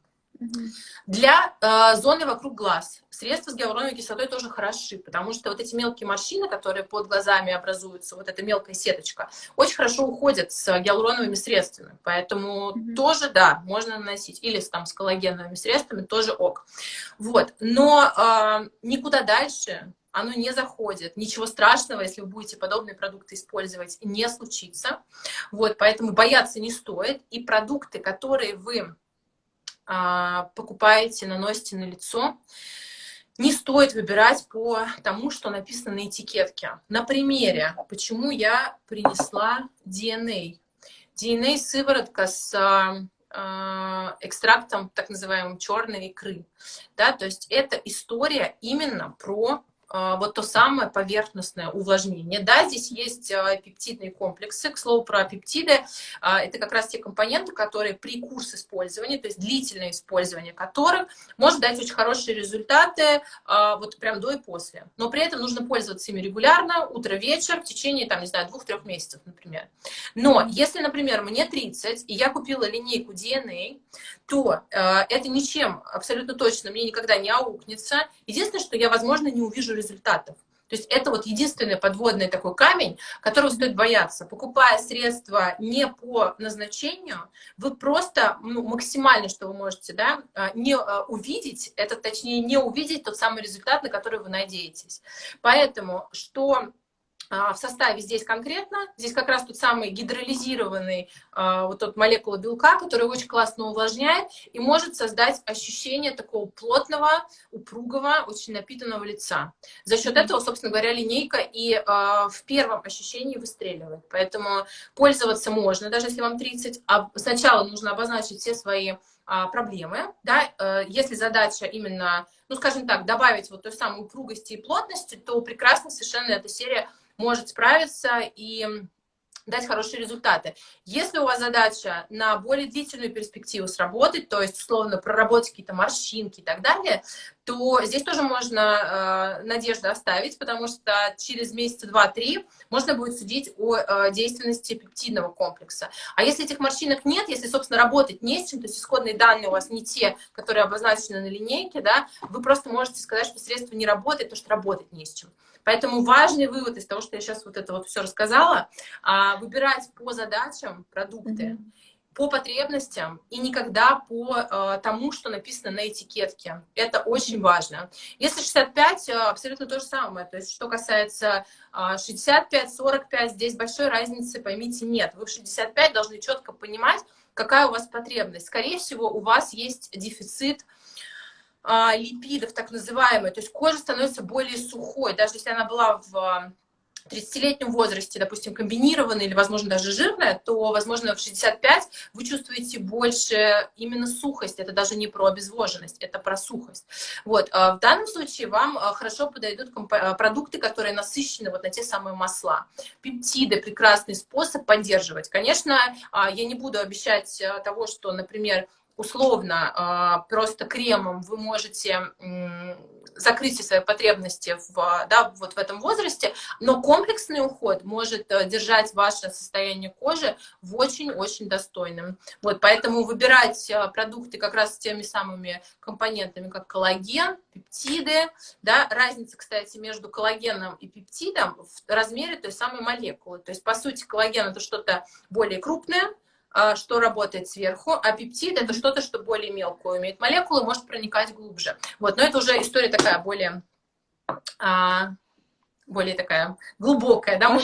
Для э, зоны вокруг глаз средства с гиалуроновой кислотой тоже хороши, потому что вот эти мелкие морщины, которые под глазами образуются, вот эта мелкая сеточка, очень хорошо уходят с гиалуроновыми средствами. Поэтому mm -hmm. тоже, да, можно наносить. Или там с коллагеновыми средствами тоже ок. Вот. Но э, никуда дальше оно не заходит. Ничего страшного, если вы будете подобные продукты использовать, не случится. Вот, поэтому бояться не стоит. И продукты, которые вы покупаете, наносите на лицо, не стоит выбирать по тому, что написано на этикетке. На примере, почему я принесла DNA. DNA-сыворотка с э, экстрактом так называемым черной икры. Да, то есть это история именно про а, вот то самое поверхностное увлажнение. Да, здесь есть а, пептидные комплексы. К слову, про пептиды. А, это как раз те компоненты, которые при курс использования, то есть длительное использование которых может дать очень хорошие результаты вот прям до и после. Но при этом нужно пользоваться ими регулярно, утро-вечер, в течение, там, не знаю, двух-трех месяцев, например. Но если, например, мне 30, и я купила линейку DNA, то это ничем абсолютно точно мне никогда не аукнется. Единственное, что я, возможно, не увижу результатов. То есть это вот единственный подводный такой камень, которого стоит бояться. Покупая средства не по назначению, вы просто ну, максимально, что вы можете, да, а, не а, увидеть, это точнее не увидеть тот самый результат, на который вы надеетесь. Поэтому что в составе здесь конкретно, здесь как раз тот самый гидролизированный а, вот тот молекула белка, который очень классно увлажняет и может создать ощущение такого плотного, упругого, очень напитанного лица. За счет этого, собственно говоря, линейка и а, в первом ощущении выстреливает. Поэтому пользоваться можно, даже если вам 30. А сначала нужно обозначить все свои проблемы, да, э, если задача именно, ну, скажем так, добавить вот той самой упругости и плотности, то прекрасно совершенно эта серия может справиться и дать хорошие результаты. Если у вас задача на более длительную перспективу сработать, то есть, условно, проработать какие-то морщинки и так далее, то здесь тоже можно э, надежду оставить, потому что через месяца два-три можно будет судить о э, действенности пептидного комплекса. А если этих морщинок нет, если, собственно, работать не с чем, то есть исходные данные у вас не те, которые обозначены на линейке, да, вы просто можете сказать, что средство не работает, потому что работать не с чем. Поэтому важный вывод из того, что я сейчас вот это вот все рассказала, а, выбирать по задачам продукты, mm -hmm. по потребностям и никогда по а, тому, что написано на этикетке. Это очень важно. Если 65, а, абсолютно то же самое. То есть, что касается 65-45, здесь большой разницы, поймите, нет. Вы в 65 должны четко понимать, какая у вас потребность. Скорее всего, у вас есть дефицит а, липидов, так называемые, то есть кожа становится более сухой, даже если она была в 30-летнем возрасте, допустим, комбинированная или, возможно, даже жирная, то, возможно, в 65 вы чувствуете больше именно сухость. Это даже не про обезвоженность, это про сухость. Вот. А в данном случае вам а, хорошо подойдут продукты, которые насыщены вот на те самые масла. Пептиды – прекрасный способ поддерживать. Конечно, я не буду обещать того, что, например, условно а, просто кремом вы можете закрыть все свои потребности в, да, вот в этом возрасте, но комплексный уход может э, держать ваше состояние кожи в очень-очень достойном. Вот, поэтому выбирать э, продукты как раз с теми самыми компонентами, как коллаген, пептиды, да, разница, кстати, между коллагеном и пептидом в размере той самой молекулы. То есть, по сути, коллаген это что-то более крупное, что работает сверху, а пептид это что-то, что более мелкую имеет молекулы, может проникать глубже. Вот, но это уже история такая более, а, более такая глубокая, да, Мы,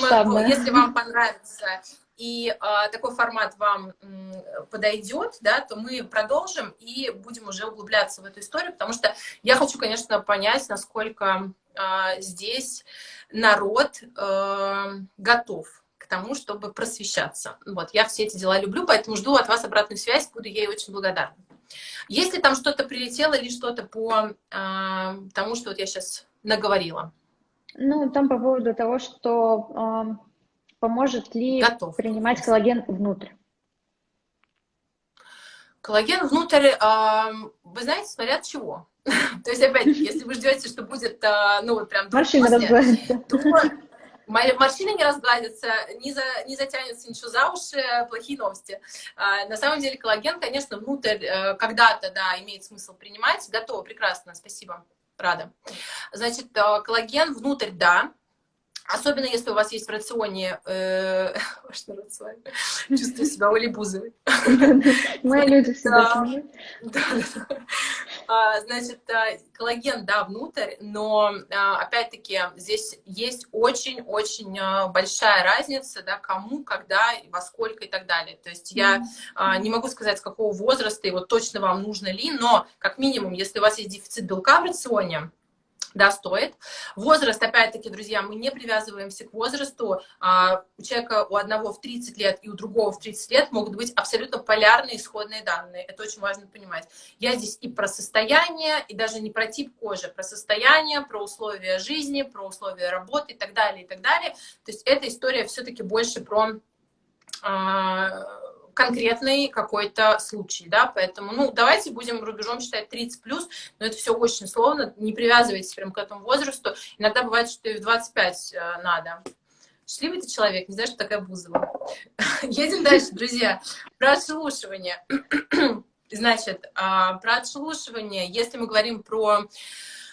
если вам понравится и а, такой формат вам м, подойдет, да, то мы продолжим и будем уже углубляться в эту историю, потому что я хочу, конечно, понять, насколько а, здесь народ а, готов к тому, чтобы просвещаться. Вот, я все эти дела люблю, поэтому жду от вас обратную связь, буду ей очень благодарна. Если там что-то прилетело или что-то по э, тому, что вот я сейчас наговорила? Ну, там по поводу того, что э, поможет ли Готов. принимать коллаген внутрь. Коллаген внутрь, э, вы знаете, смотря от чего. То есть, опять, если вы ждете, что будет, ну, вот прям... Морщины разгладятся. Морщины не разгладятся, не, за, не затянется ничего за уши, плохие новости. А, на самом деле коллаген, конечно, внутрь э, когда-то, да, имеет смысл принимать. Готово, прекрасно, спасибо, рада. Значит, э, коллаген внутрь, да, Особенно, если у вас есть в рационе, э, что рацион, чувствую себя Олей Бузовой. Мои люди всегда да, да. Значит, а, коллаген, да, внутрь, но, а, опять-таки, здесь есть очень-очень а, большая разница, да, кому, когда, во сколько и так далее. То есть я не могу сказать, с какого возраста и вот точно вам нужно ли, но, как минимум, если у вас есть дефицит белка в рационе, да, стоит. Возраст, опять-таки, друзья, мы не привязываемся к возрасту. А, у человека у одного в 30 лет и у другого в 30 лет могут быть абсолютно полярные исходные данные. Это очень важно понимать. Я здесь и про состояние, и даже не про тип кожи, про состояние, про условия жизни, про условия работы и так далее, и так далее. То есть эта история все-таки больше про а, конкретный какой-то случай, да, поэтому, ну, давайте будем рубежом считать 30 плюс, но это все очень сложно, не привязывайтесь прям к этому возрасту, иногда бывает, что и в 25 э, надо. Счастливый ты человек, не знаешь, что такая Бузова. Едем дальше, друзья. Про отшелушивание. Значит, а, про отшелушивание, если мы говорим про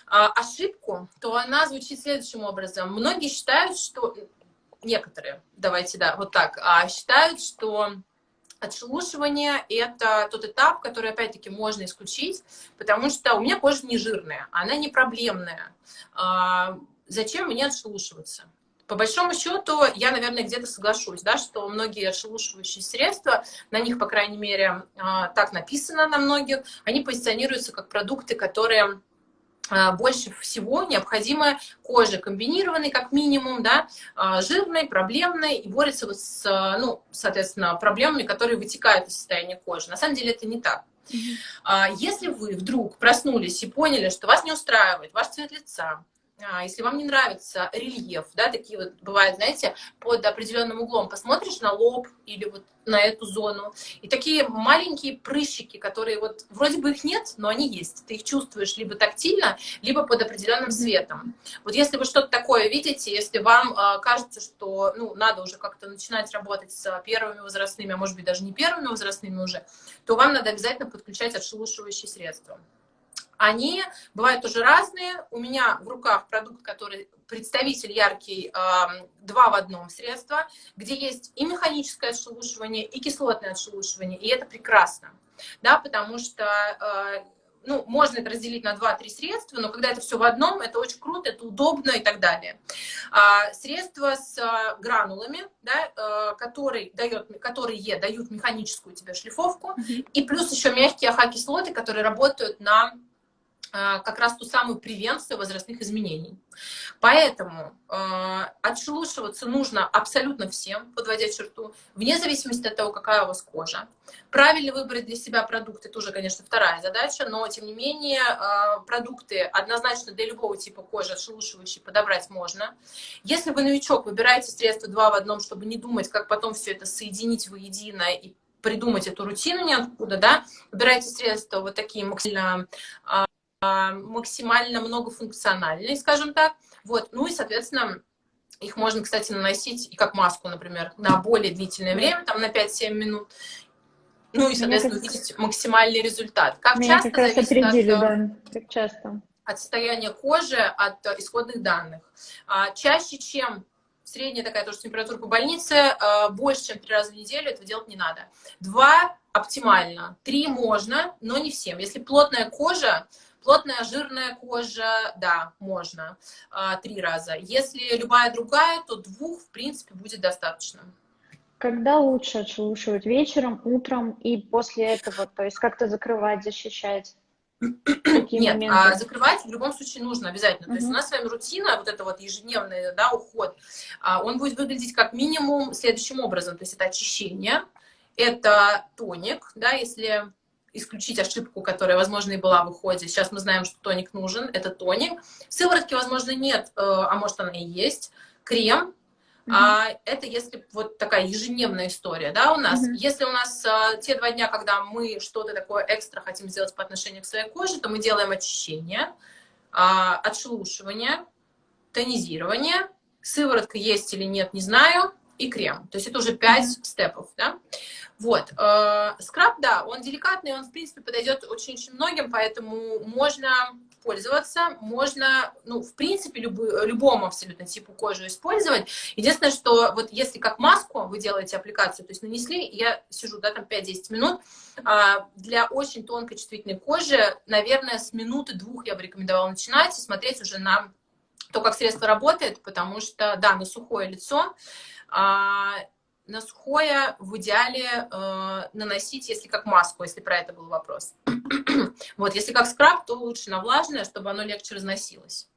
а, ошибку, то она звучит следующим образом. Многие считают, что... Некоторые, давайте, да, вот так, а, считают, что отшелушивание – это тот этап, который, опять-таки, можно исключить, потому что у меня кожа не жирная, она не проблемная. А, зачем мне отшелушиваться? По большому счету, я, наверное, где-то соглашусь, да, что многие отшелушивающие средства, на них, по крайней мере, а, так написано на многих, они позиционируются как продукты, которые больше всего необходимо коже комбинированной, как минимум, да, а, жирной, проблемной, и борется вот с, ну, соответственно, проблемами, которые вытекают из состояния кожи. На самом деле это не так. Если вы вдруг проснулись и поняли, что вас не устраивает ваш цвет лица, а, если вам не нравится рельеф, да, такие вот бывают, знаете, под определенным углом посмотришь на лоб или вот на эту зону, и такие маленькие прыщики, которые вот вроде бы их нет, но они есть. Ты их чувствуешь либо тактильно, либо под определенным светом. Вот если вы что-то такое видите, если вам э, кажется, что ну, надо уже как-то начинать работать с первыми возрастными, а может быть даже не первыми возрастными уже, то вам надо обязательно подключать отшелушивающие средства. Они бывают тоже разные. У меня в руках продукт, который представитель яркий, два в одном средства, где есть и механическое отшелушивание, и кислотное отшелушивание, и это прекрасно, да, потому что а, ну, можно это разделить на 2-3 средства, но когда это все в одном, это очень круто, это удобно и так далее. А, средства с а, гранулами, да, а, которые, дает, которые дают механическую тебе шлифовку, mm -hmm. и плюс еще мягкие АХ-кислоты, которые работают на как раз ту самую превенцию возрастных изменений. Поэтому э, отшелушиваться нужно абсолютно всем, подводя черту, вне зависимости от того, какая у вас кожа. Правильно выбрать для себя продукты тоже, конечно, вторая задача, но, тем не менее, э, продукты однозначно для любого типа кожи отшелушивающие подобрать можно. Если вы новичок, выбираете средства два в одном, чтобы не думать, как потом все это соединить воедино и придумать эту рутину ниоткуда, да, выбирайте средства вот такие максимально а, максимально многофункциональные, скажем так. Вот. Ну и, соответственно, их можно, кстати, наносить и как маску, например, на более длительное время, там на 5-7 минут. Ну и, соответственно, кажется, увидеть максимальный результат. Как Меня часто как определили, от, да, как часто. От состояния кожи, от исходных данных. А, чаще, чем средняя такая тоже температура по больнице, а, больше, чем три раза в неделю, этого делать не надо. Два оптимально, три можно, но не всем. Если плотная кожа, Плотная жирная кожа, да, можно а, три раза. Если любая другая, то двух, в принципе, будет достаточно. Когда лучше отшелушивать? Вечером, утром и после этого? То есть как-то закрывать, защищать? Нет, а закрывать в любом случае нужно обязательно. То есть у нас с вами рутина, вот это вот ежедневный да, уход, а, он будет выглядеть как минимум следующим образом. То есть это очищение, это тоник, да, если исключить ошибку, которая, возможно, и была в уходе. Сейчас мы знаем, что тоник нужен, это тоник. Сыворотки, возможно, нет, э, а может, она и есть. Крем, Mm -hmm. а, это если вот такая ежедневная история, да, у нас. Mm -hmm. Если у нас а, те два дня, когда мы что-то такое экстра хотим сделать по отношению к своей коже, то мы делаем очищение, а, отшелушивание, тонизирование, сыворотка есть или нет, не знаю, и крем. То есть это уже пять mm -hmm. степов, да. Вот. Э, скраб, да, он деликатный, он, в принципе, подойдет очень-очень многим, поэтому можно пользоваться, можно, ну, в принципе, любой, любому абсолютно типу кожи использовать. Единственное, что вот если как маску вы делаете аппликацию, то есть нанесли, я сижу, да, там 5-10 минут, а, для очень тонкой чувствительной кожи, наверное, с минуты-двух я бы рекомендовала начинать и смотреть уже на то, как средство работает, потому что, да, на сухое лицо, на сухое в идеале э, наносить, если как маску, если про это был вопрос. вот, если как скраб, то лучше на влажное, чтобы оно легче разносилось.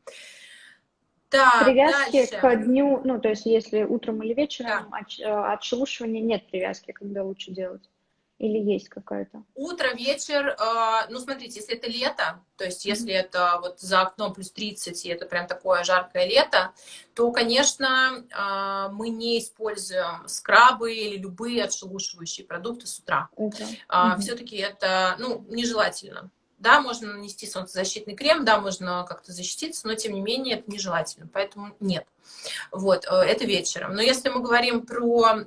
Так, привязки дальше. к дню, ну, то есть если утром или вечером да. от, э, отшелушивания нет привязки, когда лучше делать. Или есть какая-то? Утро, вечер, э, ну, смотрите, если это лето, то есть если mm -hmm. это вот за окном плюс 30, и это прям такое жаркое лето, то, конечно, э, мы не используем скрабы или любые отшелушивающие продукты с утра. Okay. Э, mm -hmm. Все-таки это, ну, нежелательно. Да, можно нанести солнцезащитный крем, да, можно как-то защититься, но, тем не менее, это нежелательно, поэтому нет. Вот, э, это вечером. Но если мы говорим про...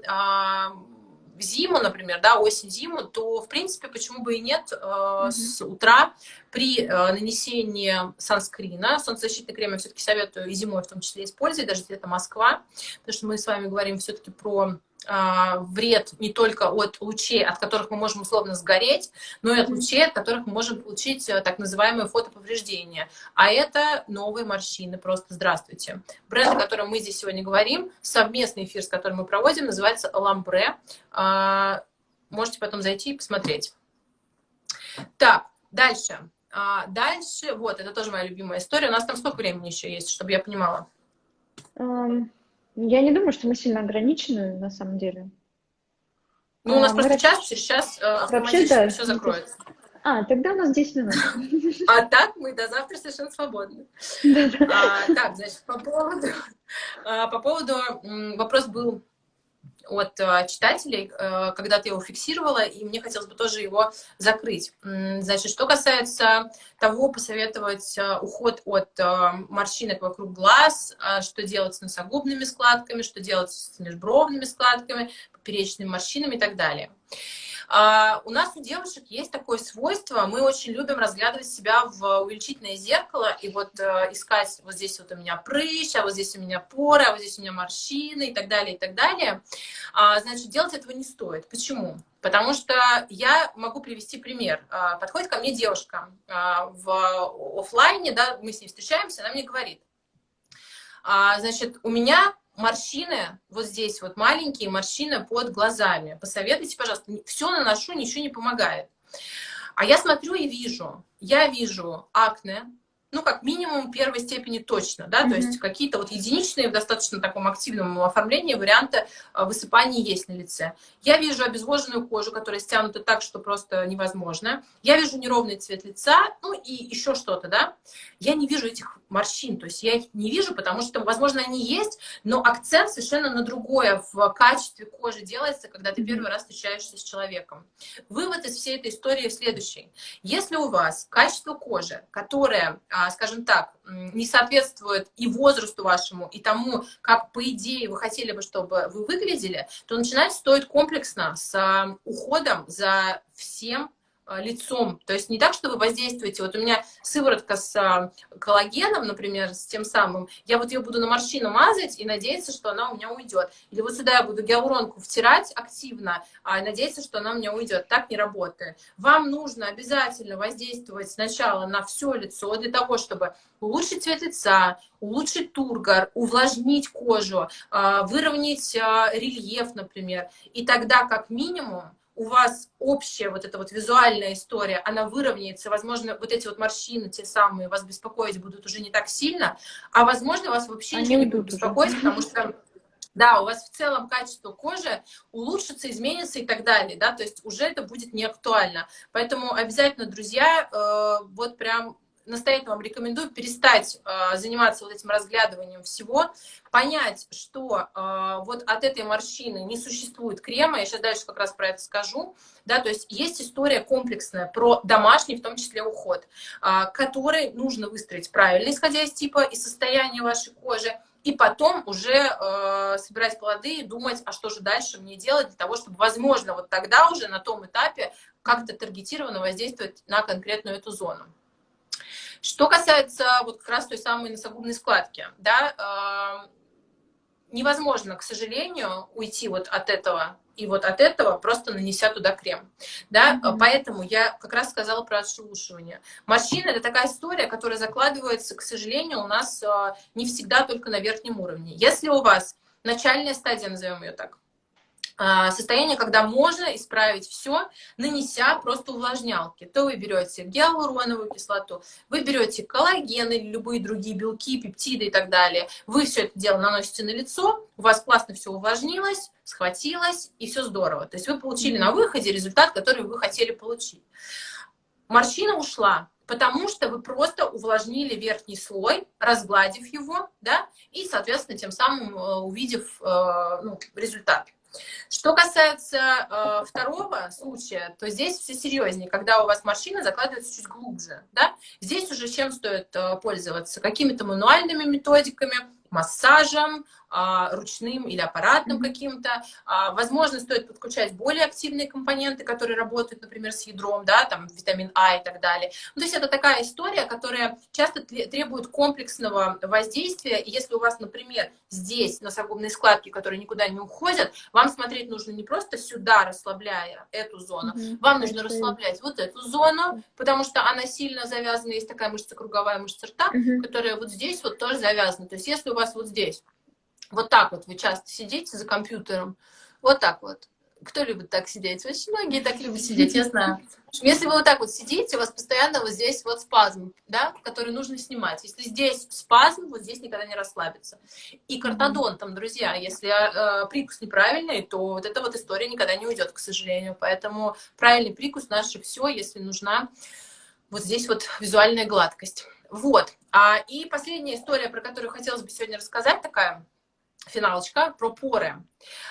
Э, в зиму, например, да, осень-зиму, то, в принципе, почему бы и нет, mm-hmm. с утра при нанесении санскрина, солнцезащитный крем я все-таки советую и зимой в том числе использовать, даже это Москва, потому что мы с вами говорим все-таки про а, вред не только от лучей, от которых мы можем условно сгореть, но и от лучей, от которых мы можем получить э, так называемые фотоповреждения. А это новые морщины. Просто здравствуйте. Бренд, о котором мы здесь сегодня говорим, совместный эфир, с которым мы проводим, называется «Ламбре». А, можете потом зайти и посмотреть. Так, дальше. А, дальше, вот, это тоже моя любимая история. У нас там сколько времени еще есть, чтобы я понимала? Um... Я не думаю, что мы сильно ограничены на самом деле. Ну, у нас а, просто мы... час, через час э, автоматически Вообще, да. все закроется. А, тогда у нас 10 минут. А так мы до завтра совершенно свободны. А, так, значит, по поводу, а, по поводу вопрос был от э, читателей, э, когда ты его фиксировала, и мне хотелось бы тоже его закрыть. Значит, что касается того, посоветовать э, уход от морщинок вокруг глаз, что делать с носогубными складками, что делать с межбровными складками, поперечными морщинами и так далее. А, у нас у девушек есть такое свойство, мы очень любим разглядывать себя в увеличительное зеркало и вот э, искать, вот здесь вот у меня прыщ, а вот здесь у меня поры, а вот здесь у меня морщины и так далее, и так далее. А, значит, делать этого не стоит. Почему? Потому что я могу привести пример. А, подходит ко мне девушка а, в офлайне, да, мы с ней встречаемся, она мне говорит, а, значит, у меня морщины, вот здесь вот маленькие морщины под глазами. Посоветуйте, пожалуйста, все наношу, ничего не помогает. А я смотрю и вижу, я вижу акне, ну, как минимум первой степени точно, да, mm-hmm. то есть какие-то вот единичные в достаточно таком активном оформлении варианты а, высыпаний есть на лице. Я вижу обезвоженную кожу, которая стянута так, что просто невозможно. Я вижу неровный цвет лица, ну, и еще что-то, да. Я не вижу этих морщин, то есть я их не вижу, потому что, возможно, они есть, но акцент совершенно на другое в качестве кожи делается, когда ты первый раз встречаешься с человеком. Вывод из всей этой истории следующий. Если у вас качество кожи, которое а, скажем так, не соответствует и возрасту вашему, и тому, как, по идее, вы хотели бы, чтобы вы выглядели, то начинать стоит комплексно с а, уходом за всем лицом. То есть не так, что вы воздействуете. Вот у меня сыворотка с э, коллагеном, например, с тем самым. Я вот ее буду на морщину мазать и надеяться, что она у меня уйдет. Или вот сюда я буду гиалуронку втирать активно, а надеяться, что она у меня уйдет. Так не работает. Вам нужно обязательно воздействовать сначала на все лицо для того, чтобы улучшить цвет лица, улучшить тургор, увлажнить кожу, э, выровнять рельеф, например. И тогда, как минимум, у вас общая вот эта вот визуальная история, она выровняется, возможно, вот эти вот морщины, те самые, вас беспокоить будут уже не так сильно, а возможно, вас вообще Они ничего не будут беспокоить, потому что да, у вас в целом качество кожи улучшится, изменится и так далее, да, то есть уже это будет не актуально. Поэтому обязательно, друзья, э, вот прям настоятельно вам рекомендую перестать э, заниматься вот этим разглядыванием всего, понять, что э, вот от этой морщины не существует крема, я сейчас дальше как раз про это скажу, да, то есть есть история комплексная про домашний, в том числе уход, э, который нужно выстроить правильно, исходя из типа и состояния вашей кожи, и потом уже э, собирать плоды и думать, а что же дальше мне делать для того, чтобы, возможно, вот тогда уже на том этапе как-то таргетированно воздействовать на конкретную эту зону. Что касается вот как раз той самой носогубной складки, да, э, невозможно, к сожалению, уйти вот от этого и вот от этого просто нанеся туда крем. Да? Mm -hmm. Поэтому я как раз сказала про отшелушивание. Морщина – это такая история, которая закладывается, к сожалению, у нас э, не всегда только на верхнем уровне. Если у вас начальная стадия, назовем ее так, состояние, когда можно исправить все, нанеся просто увлажнялки. То вы берете гиалуроновую кислоту, вы берете коллаген или любые другие белки, пептиды и так далее. Вы все это дело наносите на лицо, у вас классно все увлажнилось, схватилось, и все здорово. То есть вы получили на выходе результат, который вы хотели получить. Морщина ушла, потому что вы просто увлажнили верхний слой, разгладив его, да, и, соответственно, тем самым э, увидев э, ну, результат. Что касается э, второго случая, то здесь все серьезнее, когда у вас машина закладывается чуть глубже. Да? Здесь уже чем стоит э, пользоваться? Какими-то мануальными методиками, массажем, а, ручным или аппаратным каким-то. А, возможно, стоит подключать более активные компоненты, которые работают, например, с ядром, да, там витамин А и так далее. Ну, то есть это такая история, которая часто требует комплексного воздействия. И если у вас, например, здесь носогубные складки, которые никуда не уходят, вам смотреть нужно не просто сюда, расслабляя эту зону, угу. вам нужно расслаблять вот эту зону, потому что она сильно завязана, есть такая мышца круговая мышца рта, угу. которая вот здесь вот тоже завязана. То есть если у вас вот здесь вот так вот вы часто сидите за компьютером, вот так вот. Кто любит так сидеть? Очень многие так любят сидеть, я знаю. Если вы вот так вот сидите, у вас постоянно вот здесь вот спазм, да, который нужно снимать. Если здесь спазм, вот здесь никогда не расслабится. И картодонтом, друзья, если э, прикус неправильный, то вот эта вот история никогда не уйдет, к сожалению. Поэтому правильный прикус наше все, если нужна вот здесь вот визуальная гладкость. Вот. А, и последняя история, про которую хотелось бы сегодня рассказать, такая финалочка про поры.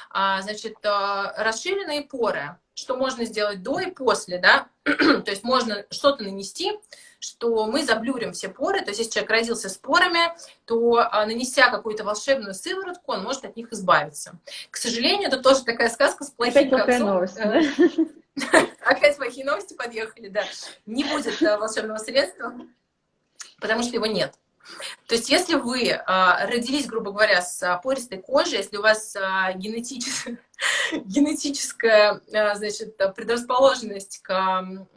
А, значит, а, расширенные поры. Что можно сделать до и после, да? то есть можно что-то нанести, что мы заблюрим все поры. То есть если человек родился с порами, то а, нанеся какую-то волшебную сыворотку, он может от них избавиться. К сожалению, это тоже такая сказка с плохим концом. Да? Опять плохие новости подъехали, да. Не будет волшебного средства, потому что его нет. То есть если вы а, родились, грубо говоря, с пористой кожей, если у вас а, генетичес... генетическая значит, предрасположенность к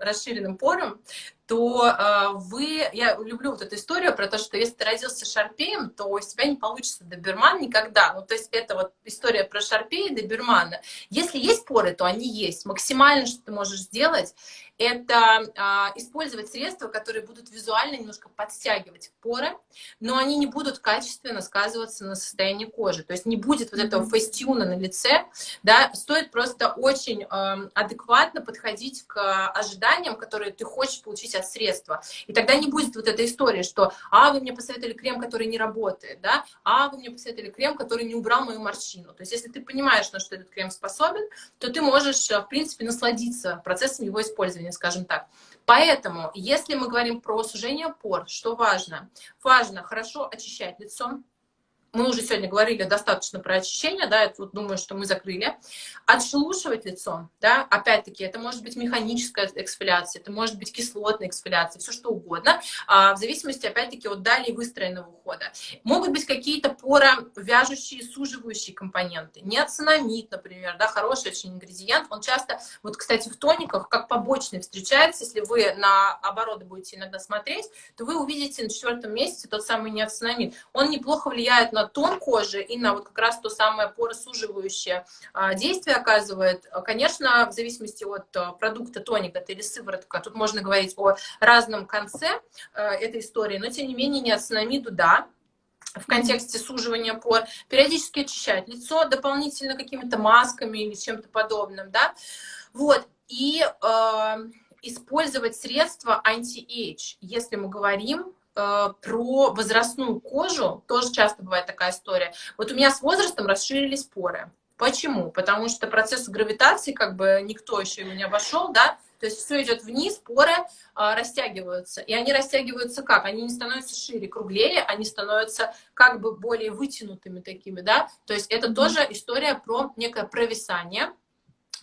расширенным порам, то вы... Я люблю вот эту историю про то, что если ты родился шарпеем, то у тебя не получится доберман никогда. Ну, то есть это вот история про шарпея и добермана. Если есть поры, то они есть. Максимально, что ты можешь сделать, это а, использовать средства, которые будут визуально немножко подстягивать поры, но они не будут качественно сказываться на состоянии кожи. То есть не будет вот этого фейстюна на лице, да, стоит просто очень э, адекватно подходить к ожиданиям, которые ты хочешь получить от средства. И тогда не будет вот этой истории, что «а, вы мне посоветовали крем, который не работает», да, «а, вы мне посоветовали крем, который не убрал мою морщину». То есть если ты понимаешь, на что этот крем способен, то ты можешь, в принципе, насладиться процессом его использования скажем так. Поэтому, если мы говорим про сужение пор, что важно? Важно хорошо очищать лицо, мы уже сегодня говорили достаточно про очищение, да, я вот думаю, что мы закрыли. Отшелушивать лицо, да, опять-таки, это может быть механическая эксфоляция, это может быть кислотная эксфоляция, все что угодно, а, в зависимости, опять-таки, от далее выстроенного ухода. Могут быть какие-то поровяжущие, суживающие компоненты. Неоцинамид, например, да, хороший очень ингредиент, он часто, вот, кстати, в тониках, как побочный встречается, если вы на обороты будете иногда смотреть, то вы увидите на четвертом месяце тот самый неоцинамид. Он неплохо влияет на тон кожи и на вот как раз то самое поросуживающее а, действие оказывает. Конечно, в зависимости от а, продукта тоник это или сыворотка, тут можно говорить о разном конце а, этой истории, но тем не менее неоцинамиду да, в контексте суживания пор, периодически очищать лицо дополнительно какими-то масками или чем-то подобным, да, вот, и э, использовать средства anti-age, если мы говорим Э, про возрастную кожу, тоже часто бывает такая история. Вот у меня с возрастом расширились поры. Почему? Потому что процесс гравитации, как бы никто еще его не обошел, да, то есть все идет вниз, поры а, растягиваются. И они растягиваются как? Они не становятся шире, круглее, они становятся как бы более вытянутыми такими, да. То есть это mm -hmm. тоже история про некое провисание,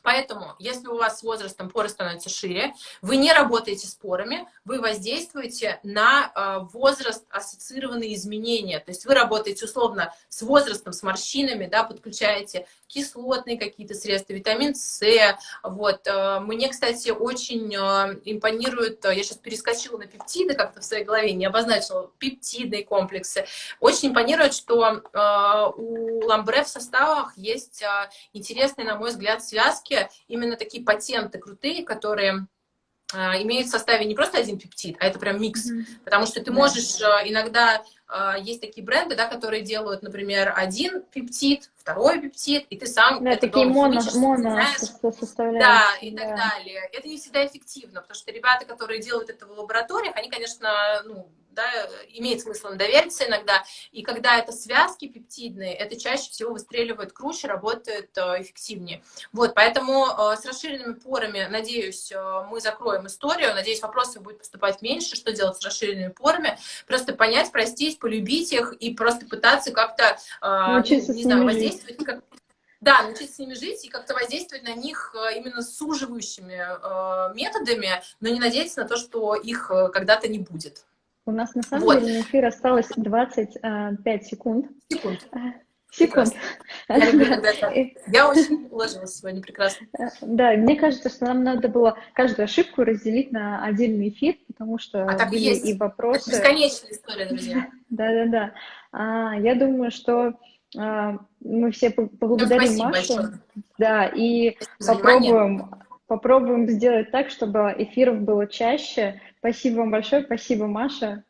Поэтому, если у вас с возрастом поры становятся шире, вы не работаете с порами, вы воздействуете на э, возраст ассоциированные изменения. То есть вы работаете условно с возрастом, с морщинами, да, подключаете кислотные какие-то средства, витамин С. Вот. Э, мне, кстати, очень э, импонирует, я сейчас перескочила на пептиды как-то в своей голове, не обозначила пептидные комплексы. Очень импонирует, что у ламбре в составах есть интересные, на мой взгляд, связки, вообще именно такие патенты крутые, которые а, имеют в составе не просто один пептид, а это прям микс. Mm -hmm. Потому что ты можешь а, иногда а, есть такие бренды, да, которые делают, например, один пептид, второй пептид, и ты сам да, это такие моно, моно Да, и да. так далее. Это не всегда эффективно, потому что ребята, которые делают это в лабораториях, они, конечно, ну, да, имеет смысл им довериться иногда, и когда это связки пептидные, это чаще всего выстреливает круче, работает э, эффективнее. Вот, поэтому э, с расширенными порами, надеюсь, мы закроем историю, надеюсь, вопросов будет поступать меньше, что делать с расширенными порами, просто понять, простить, полюбить их и просто пытаться как-то, ну, не знаю, воздействовать, как, да, научиться с ними жить и как-то воздействовать на них э, именно суживающими э, методами, но не надеяться на то, что их э, когда-то не будет. У нас на самом вот. деле на эфир осталось 25 секунд. Секунд. Секунд. Я, люблю, Я очень уложилась сегодня прекрасно. Да, мне кажется, что нам надо было каждую ошибку разделить на отдельный эфир, потому что а так были есть. и вопросы. Это бесконечная история, друзья. Да-да-да. А, я думаю, что мы все поблагодарим Машу. Большое. Да, и попробуем, попробуем сделать так, чтобы эфиров было чаще. Спасибо вам большое, спасибо, Маша.